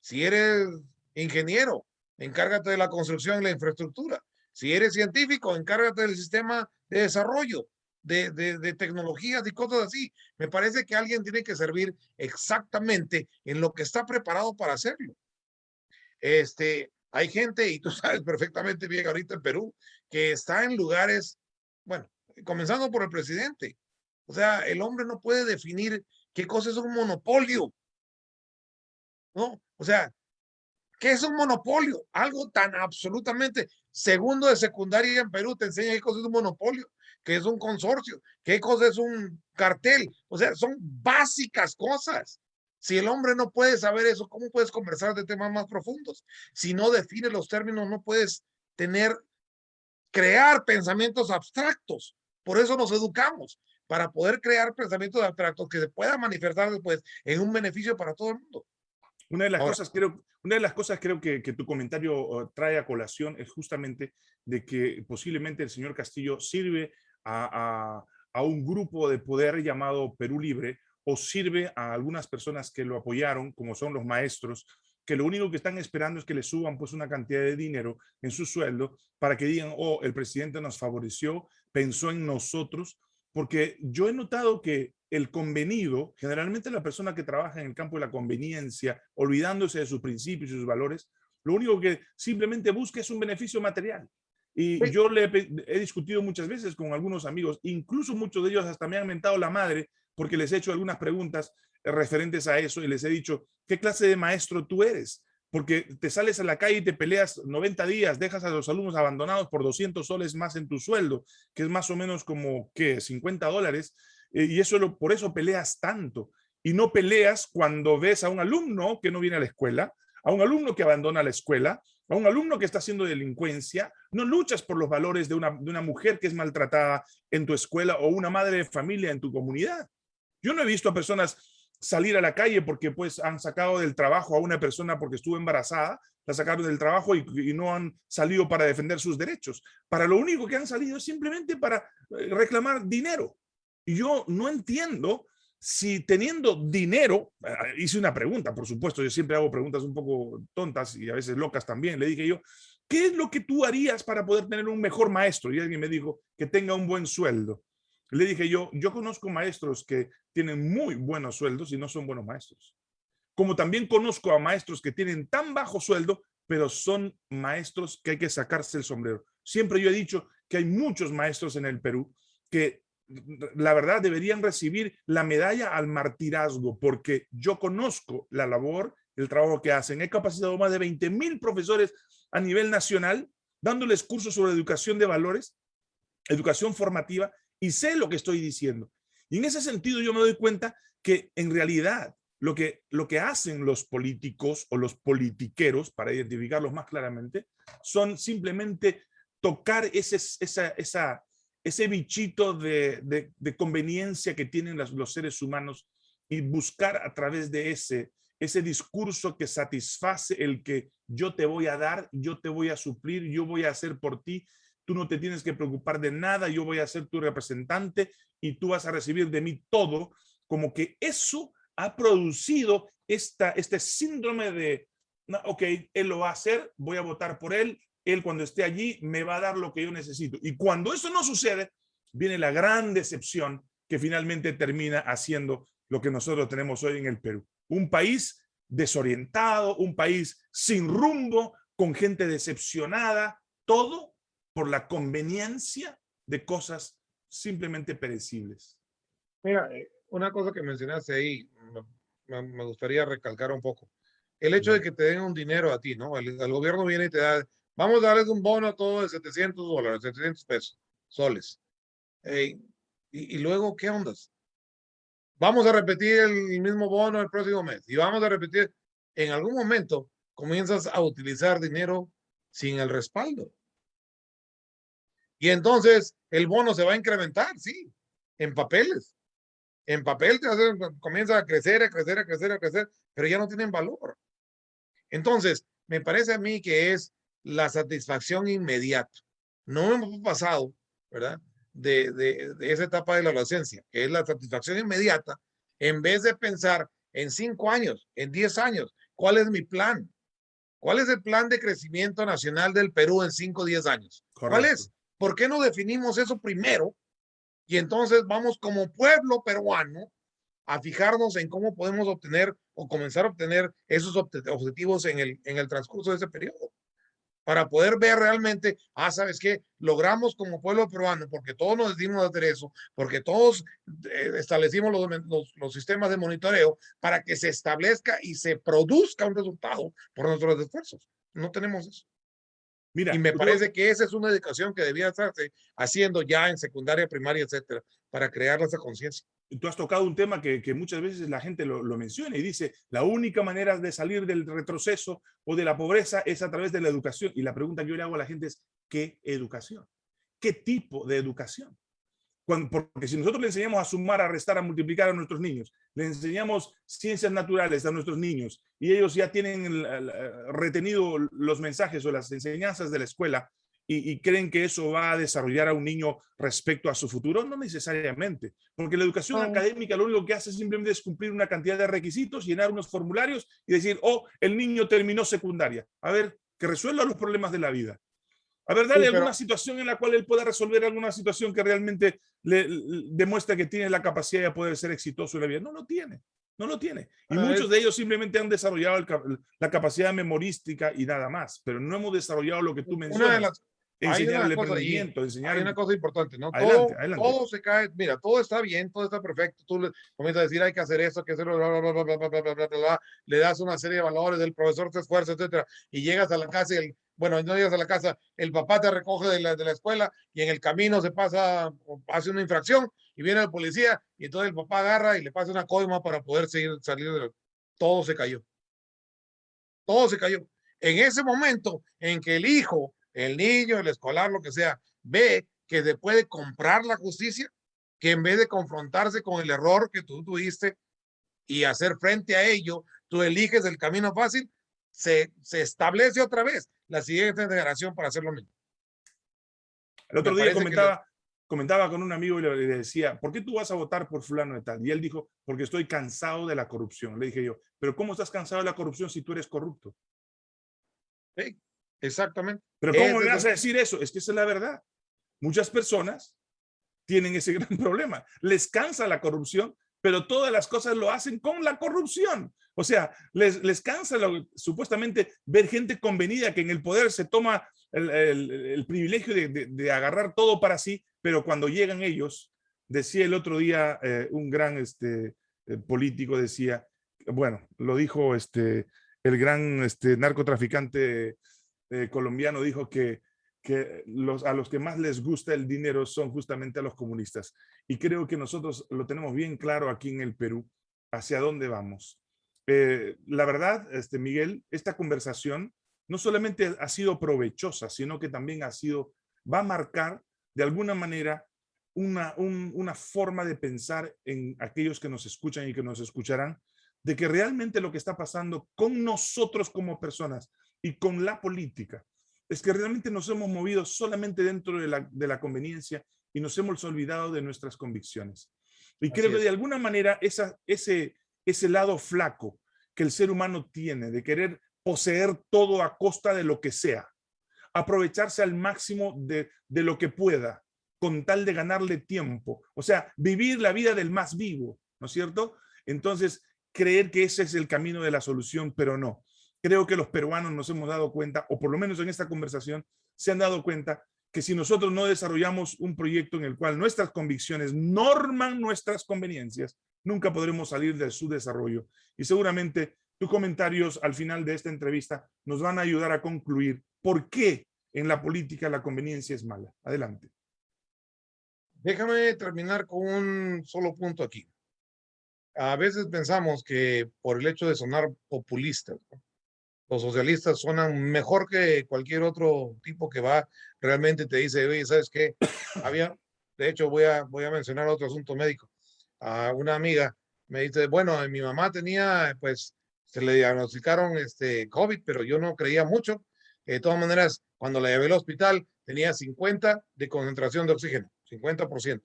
Si eres ingeniero, encárgate de la construcción y la infraestructura. Si eres científico, encárgate del sistema de desarrollo, de, de, de, tecnologías y cosas así. Me parece que alguien tiene que servir exactamente en lo que está preparado para hacerlo. Este, hay gente, y tú sabes perfectamente bien ahorita en Perú, que está en lugares, bueno, comenzando por el presidente. O sea, el hombre no puede definir qué cosa es un monopolio. ¿No? O sea, ¿Qué es un monopolio? Algo tan absolutamente segundo de secundaria en Perú te enseña qué cosa es un monopolio, qué es un consorcio, qué cosa es un cartel. O sea, son básicas cosas. Si el hombre no puede saber eso, ¿cómo puedes conversar de temas más profundos? Si no defines los términos, no puedes tener, crear pensamientos abstractos. Por eso nos educamos, para poder crear pensamientos abstractos que se puedan manifestar después en un beneficio para todo el mundo. Una de las cosas creo, una de las cosas creo que, que tu comentario uh, trae a colación es justamente de que posiblemente el señor Castillo sirve a, a, a un grupo de poder llamado Perú Libre o sirve a algunas personas que lo apoyaron, como son los maestros, que lo único que están esperando es que le suban pues una cantidad de dinero en su sueldo para que digan, oh, el presidente nos favoreció, pensó en nosotros, porque yo he notado que el convenido, generalmente la persona que trabaja en el campo de la conveniencia, olvidándose de sus principios y sus valores, lo único que simplemente busca es un beneficio material. Y yo le he, he, discutido muchas veces con algunos amigos, incluso muchos de ellos hasta me han mentado la madre porque les he hecho algunas preguntas referentes a eso y les he dicho, ¿qué clase de maestro tú eres? Porque te sales a la calle y te peleas 90 días, dejas a los alumnos abandonados por 200 soles más en tu sueldo, que es más o menos como, ¿qué? 50 dólares. Eh, y eso por eso peleas tanto. Y no peleas cuando ves a un alumno que no viene a la escuela, a un alumno que abandona la escuela, a un alumno que está haciendo delincuencia, no luchas por los valores de una mujer que es maltratada en tu escuela o una madre de familia en tu comunidad. Yo no he visto a personas salir a la calle porque pues han sacado del trabajo a una persona porque estuvo embarazada, la sacaron del trabajo y, y, no han salido para defender sus derechos. Para lo único que han salido es simplemente para eh, reclamar dinero. Y yo no entiendo si teniendo dinero, eh, hice una pregunta, por supuesto, yo siempre hago preguntas un poco tontas y a veces locas también, le dije yo, ¿qué es lo que tú harías para poder tener un mejor maestro? Y alguien me dijo que tenga un buen sueldo. Le dije yo, yo conozco maestros que tienen muy buenos sueldos y no son buenos maestros. Como también conozco a maestros que tienen tan bajo sueldo, pero son maestros que hay que sacarse el sombrero. Siempre yo he dicho que hay muchos maestros en el Perú que la verdad deberían recibir la medalla al martirazgo porque yo conozco la labor, el trabajo que hacen. He capacitado más de 20 mil profesores a nivel nacional dándoles cursos sobre educación de valores, educación formativa y sé lo que estoy diciendo. Y en ese sentido yo me doy cuenta que en realidad lo que, lo que hacen los políticos o los politiqueros, para identificarlos más claramente, son simplemente tocar ese, esa, esa, ese bichito de, conveniencia que tienen los, los, seres humanos y buscar a través de ese, ese discurso que satisface el que yo te voy a dar, yo te voy a suplir, yo voy a hacer por ti, tú no te tienes que preocupar de nada, yo voy a ser tu representante y tú vas a recibir de mí todo, como que eso ha producido esta, este síndrome de, ok, él lo va a hacer, voy a votar por él, él cuando esté allí me va a dar lo que yo necesito. Y cuando eso no sucede, viene la gran decepción que finalmente termina haciendo lo que nosotros tenemos hoy en el Perú. Un país desorientado, un país sin rumbo, con gente decepcionada, todo por la conveniencia de cosas simplemente perecibles. Mira, eh, una cosa que mencionaste ahí, me, gustaría recalcar un poco. El hecho de que te den un dinero a ti, ¿no? El, gobierno viene y te da, vamos a darles un bono todo de 700 dólares, 700 pesos, soles. y, y, luego, ¿qué ondas? Vamos a repetir el mismo bono el próximo mes y vamos a repetir. En algún momento comienzas a utilizar dinero sin el respaldo. Y entonces el bono se va a incrementar, sí, en papeles. En papel te hace, comienza a crecer, a crecer, a crecer, a crecer, pero ya no tienen valor. Entonces, me parece a mí que es la satisfacción inmediata. No hemos pasado, ¿verdad? De, de, de esa etapa de la adolescencia, que es la satisfacción inmediata, en vez de pensar en cinco años, en diez años, ¿cuál es mi plan? ¿Cuál es el plan de crecimiento nacional del Perú en cinco o diez años? Correcto. ¿Cuál es? ¿Por qué no definimos eso primero? Y entonces vamos como pueblo peruano a fijarnos en cómo podemos obtener o comenzar a obtener esos objetivos en el, en el transcurso de ese periodo. para poder ver realmente, ah, ¿sabes qué? Logramos como pueblo peruano, porque todos nos decidimos hacer eso, porque todos eh, establecimos los, los, los, sistemas de monitoreo para que se establezca y se produzca un resultado por nuestros esfuerzos. No tenemos eso. Mira, y me parece que esa es una educación que debía estarse haciendo ya en secundaria, primaria, etcétera, para crear esa conciencia tú has tocado un tema que, muchas veces la gente lo, menciona y dice, la única manera de salir del retroceso o de la pobreza es a través de la educación. Y la pregunta que yo le hago a la gente es, ¿qué educación? ¿Qué tipo de educación? Porque si nosotros le enseñamos a sumar, a restar, a multiplicar a nuestros niños, le enseñamos ciencias naturales a nuestros niños y ellos ya tienen retenido los mensajes o las enseñanzas de la escuela, y, creen que eso va a desarrollar a un niño respecto a su futuro? No necesariamente, porque la educación académica lo único que hace simplemente es cumplir una cantidad de requisitos, llenar unos formularios y decir, oh, el niño terminó secundaria. A ver, que resuelva los problemas de la vida. A ver, dale alguna situación en la cual él pueda resolver alguna situación que realmente le, demuestra que tiene la capacidad de poder ser exitoso en la vida. No lo tiene, no lo tiene. Y muchos de ellos simplemente han desarrollado la capacidad memorística y nada más, pero no hemos desarrollado lo que tú mencionas enseñarle emprendimiento, enseñar. Hay una cosa importante, ¿no? Adelante, todo, adelante. todo, se cae, mira, todo está bien, todo está perfecto. Tú le comienzas a decir, hay que hacer esto, hay que hacerlo, bla, bla, bla, bla, bla, bla, bla, bla Le das una serie de valores, el profesor te esfuerza, etcétera. Y llegas a la casa y el, bueno, no llegas a la casa, el papá te recoge de la, de la escuela y en el camino se pasa, hace una infracción y viene el policía y entonces el papá agarra y le pasa una coima para poder seguir, salir de la... Todo se cayó. Todo se cayó. En ese momento en que el hijo el niño, el escolar, lo que sea, ve que se puede comprar la justicia, que en vez de confrontarse con el error que tú tuviste y hacer frente a ello, tú eliges el camino fácil, se, se establece otra vez la siguiente generación para hacer lo mismo. El otro día comentaba, comentaba con un amigo y le, decía, ¿por qué tú vas a votar por fulano de tal? Y él dijo, porque estoy cansado de la corrupción. Le dije yo, pero ¿cómo estás cansado de la corrupción si tú eres corrupto? Sí. Exactamente. Pero ¿cómo me vas a decir eso? Es que esa es la verdad. Muchas personas tienen ese gran problema. Les cansa la corrupción, pero todas las cosas lo hacen con la corrupción. O sea, les, les cansa supuestamente ver gente convenida que en el poder se toma el, privilegio de, agarrar todo para sí, pero cuando llegan ellos, decía el otro día eh, un gran este, eh, político, decía, bueno, lo dijo este, el gran este, narcotraficante eh, colombiano dijo que, que los, a los que más les gusta el dinero son justamente a los comunistas. Y creo que nosotros lo tenemos bien claro aquí en el Perú, hacia dónde vamos. Eh, la verdad, este, Miguel, esta conversación no solamente ha sido provechosa, sino que también ha sido, va a marcar de alguna manera una, una forma de pensar en aquellos que nos escuchan y que nos escucharán, de que realmente lo que está pasando con nosotros como personas y con la política es que realmente nos hemos movido solamente dentro de la, de la conveniencia y nos hemos olvidado de nuestras convicciones. Y creo que de alguna manera esa, ese, ese lado flaco que el ser humano tiene de querer poseer todo a costa de lo que sea, aprovecharse al máximo de, de lo que pueda, con tal de ganarle tiempo, o sea, vivir la vida del más vivo, ¿no es cierto? Entonces, creer que ese es el camino de la solución, pero no. Creo que los peruanos nos hemos dado cuenta, o por lo menos en esta conversación, se han dado cuenta que si nosotros no desarrollamos un proyecto en el cual nuestras convicciones norman nuestras conveniencias, nunca podremos salir de su desarrollo. Y seguramente tus comentarios al final de esta entrevista nos van a ayudar a concluir por qué en la política la conveniencia es mala. Adelante. Déjame terminar con un solo punto aquí a veces pensamos que por el hecho de sonar populistas, los socialistas suenan mejor que cualquier otro tipo que va realmente te dice, oye, ¿sabes qué? Había, de hecho, voy a, voy a mencionar otro asunto médico. A una amiga me dice, bueno, mi mamá tenía, pues, se le diagnosticaron este COVID, pero yo no creía mucho. De todas maneras, cuando la llevé al hospital, tenía 50 de concentración de oxígeno, 50%.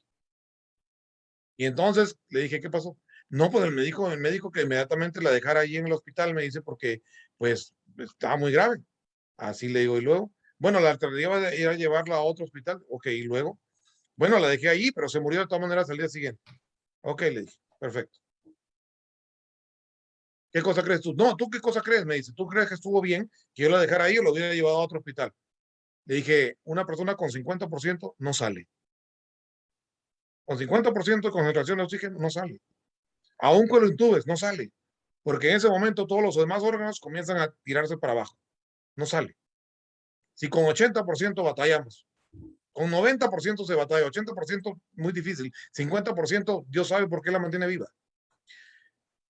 Y entonces le dije, ¿qué pasó? No, pues el médico, el médico que inmediatamente la dejara ahí en el hospital me dice porque pues estaba muy grave. Así le digo, y luego, bueno, la alternativa era llevarla a otro hospital. Ok, y luego, bueno, la dejé ahí, pero se murió de todas maneras al día siguiente. Ok, le dije, perfecto. ¿Qué cosa crees tú? No, ¿tú qué cosa crees? Me dice, ¿tú crees que estuvo bien que yo lo dejara ahí o lo hubiera llevado a otro hospital? Le dije, una persona con 50% no sale. Con 50% de concentración de oxígeno no sale. Aún con los intubes, no sale. Porque en ese momento todos los demás órganos comienzan a tirarse para abajo. No sale. Si con 80% batallamos, con 90% se batalla, 80% muy difícil, 50% Dios sabe por qué la mantiene viva.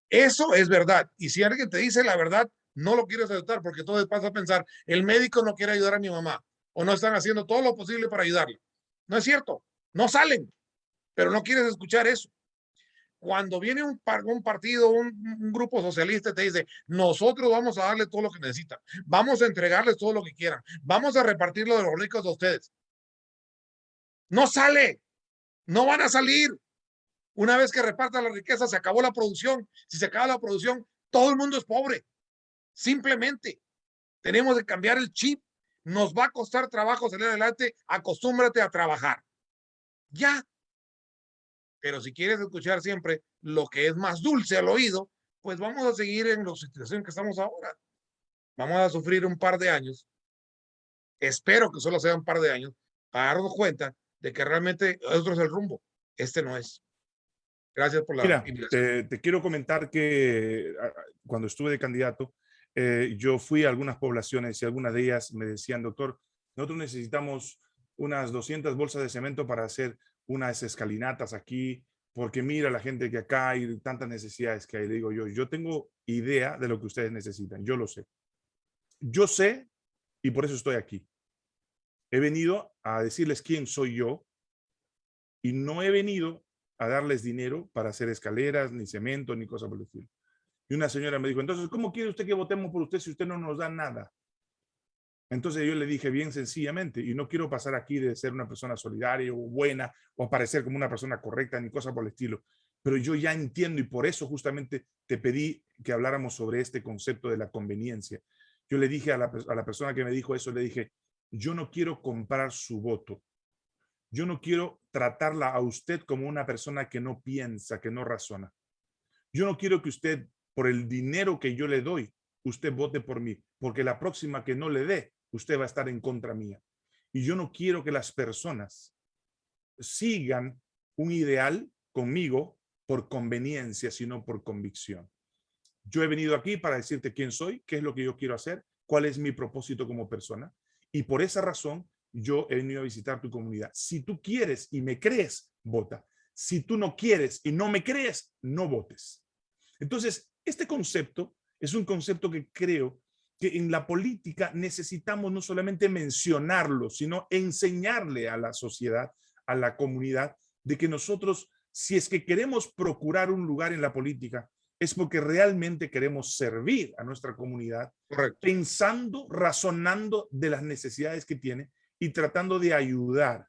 Eso es verdad. Y si alguien te dice la verdad, no lo quieres aceptar porque todo pasa a pensar, el médico no quiere ayudar a mi mamá o no están haciendo todo lo posible para ayudarle. No es cierto, no salen, pero no quieres escuchar eso. Cuando viene un, un partido, un, grupo socialista te dice, nosotros vamos a darle todo lo que necesitan, vamos a entregarles todo lo que quieran, vamos a repartirlo de los ricos de ustedes. No sale, no van a salir. Una vez que repartan la riqueza, se acabó la producción. Si se acaba la producción, todo el mundo es pobre. Simplemente tenemos que cambiar el chip nos va a costar trabajo salir adelante, acostúmbrate a trabajar. Ya. Pero si quieres escuchar siempre lo que es más dulce al oído, pues vamos a seguir en la situación que estamos ahora. Vamos a sufrir un par de años. Espero que solo sea un par de años para darnos cuenta de que realmente otro es el rumbo. Este no es. Gracias por la Mira, te, te, quiero comentar que cuando estuve de candidato, eh, yo fui a algunas poblaciones y algunas de ellas me decían, doctor, nosotros necesitamos unas 200 bolsas de cemento para hacer unas escalinatas aquí, porque mira la gente que acá hay tantas necesidades que hay. Le digo yo, yo tengo idea de lo que ustedes necesitan, yo lo sé. Yo sé y por eso estoy aquí. He venido a decirles quién soy yo y no he venido a darles dinero para hacer escaleras, ni cemento, ni cosas por el estilo. Y una señora me dijo, entonces, ¿cómo quiere usted que votemos por usted si usted no nos da nada? Entonces yo le dije bien sencillamente, y no quiero pasar aquí de ser una persona solidaria o buena o parecer como una persona correcta ni cosa por el estilo, pero yo ya entiendo y por eso justamente te pedí que habláramos sobre este concepto de la conveniencia. Yo le dije a la, a la persona que me dijo eso, le dije, yo no quiero comprar su voto. Yo no quiero tratarla a usted como una persona que no piensa, que no razona. Yo no quiero que usted por el dinero que yo le doy, usted vote por mí, porque la próxima que no le dé, usted va a estar en contra mía. Y yo no quiero que las personas sigan un ideal conmigo por conveniencia, sino por convicción. Yo he venido aquí para decirte quién soy, qué es lo que yo quiero hacer, cuál es mi propósito como persona. Y por esa razón, yo he venido a visitar tu comunidad. Si tú quieres y me crees, vota. Si tú no quieres y no me crees, no votes. Entonces, este concepto es un concepto que creo que en la política necesitamos no solamente mencionarlo, sino enseñarle a la sociedad, a la comunidad, de que nosotros, si es que queremos procurar un lugar en la política, es porque realmente queremos servir a nuestra comunidad, pensando, razonando de las necesidades que tiene y tratando de ayudar.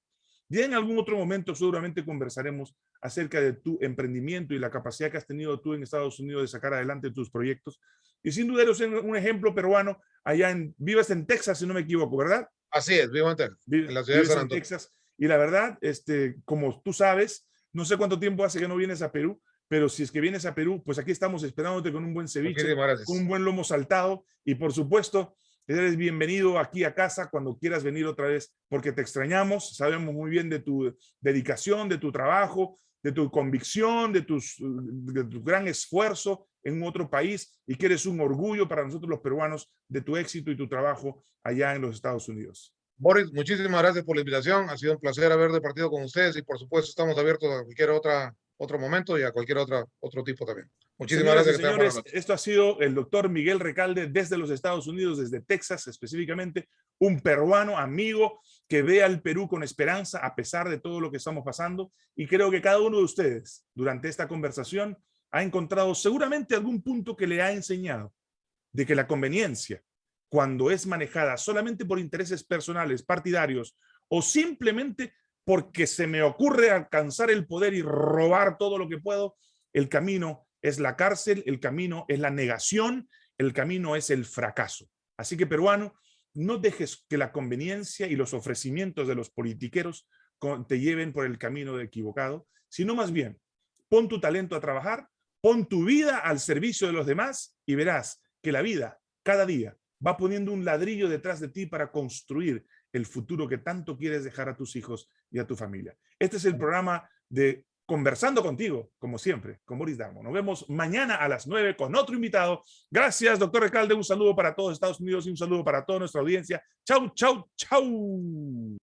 Ya en algún otro momento seguramente conversaremos acerca de tu emprendimiento y la capacidad que has tenido tú en Estados Unidos de sacar adelante tus proyectos. Y sin duda eres un ejemplo peruano allá en, vives en Texas, si no me equivoco, ¿verdad? Así es, vivo en Texas, en la ciudad de San Antonio. Texas. Y la verdad, este, como tú sabes, no sé cuánto tiempo hace que no vienes a Perú, pero si es que vienes a Perú, pues aquí estamos esperándote con un buen ceviche, con un buen lomo saltado y por supuesto, eres bienvenido aquí a casa cuando quieras venir otra vez, porque te extrañamos, sabemos muy bien de tu dedicación, de tu trabajo, de tu convicción, de, tus, de tu gran esfuerzo en otro país y que eres un orgullo para nosotros los peruanos de tu éxito y tu trabajo allá en los Estados Unidos. Boris, muchísimas gracias por la invitación. Ha sido un placer haber departido con ustedes y por supuesto estamos abiertos a cualquier otra, otro momento y a cualquier otra, otro tipo también. Muchísimas gracias. Señores, esto ha sido el doctor Miguel Recalde desde los Estados Unidos, desde Texas específicamente, un peruano amigo que ve al Perú con esperanza a pesar de todo lo que estamos pasando. Y creo que cada uno de ustedes durante esta conversación ha encontrado seguramente algún punto que le ha enseñado de que la conveniencia, cuando es manejada solamente por intereses personales, partidarios o simplemente porque se me ocurre alcanzar el poder y robar todo lo que puedo, el camino es la cárcel, el camino es la negación, el camino es el fracaso. Así que peruano, no dejes que la conveniencia y los ofrecimientos de los politiqueros te lleven por el camino equivocado, sino más bien, pon tu talento a trabajar, Pon tu vida al servicio de los demás y verás que la vida, cada día, va poniendo un ladrillo detrás de ti para construir el futuro que tanto quieres dejar a tus hijos y a tu familia. Este es el programa de Conversando contigo, como siempre, con Boris Darmo. Nos vemos mañana a las 9 con otro invitado. Gracias, doctor Recalde. Un saludo para todos Estados Unidos y un saludo para toda nuestra audiencia. Chau, chau, chau.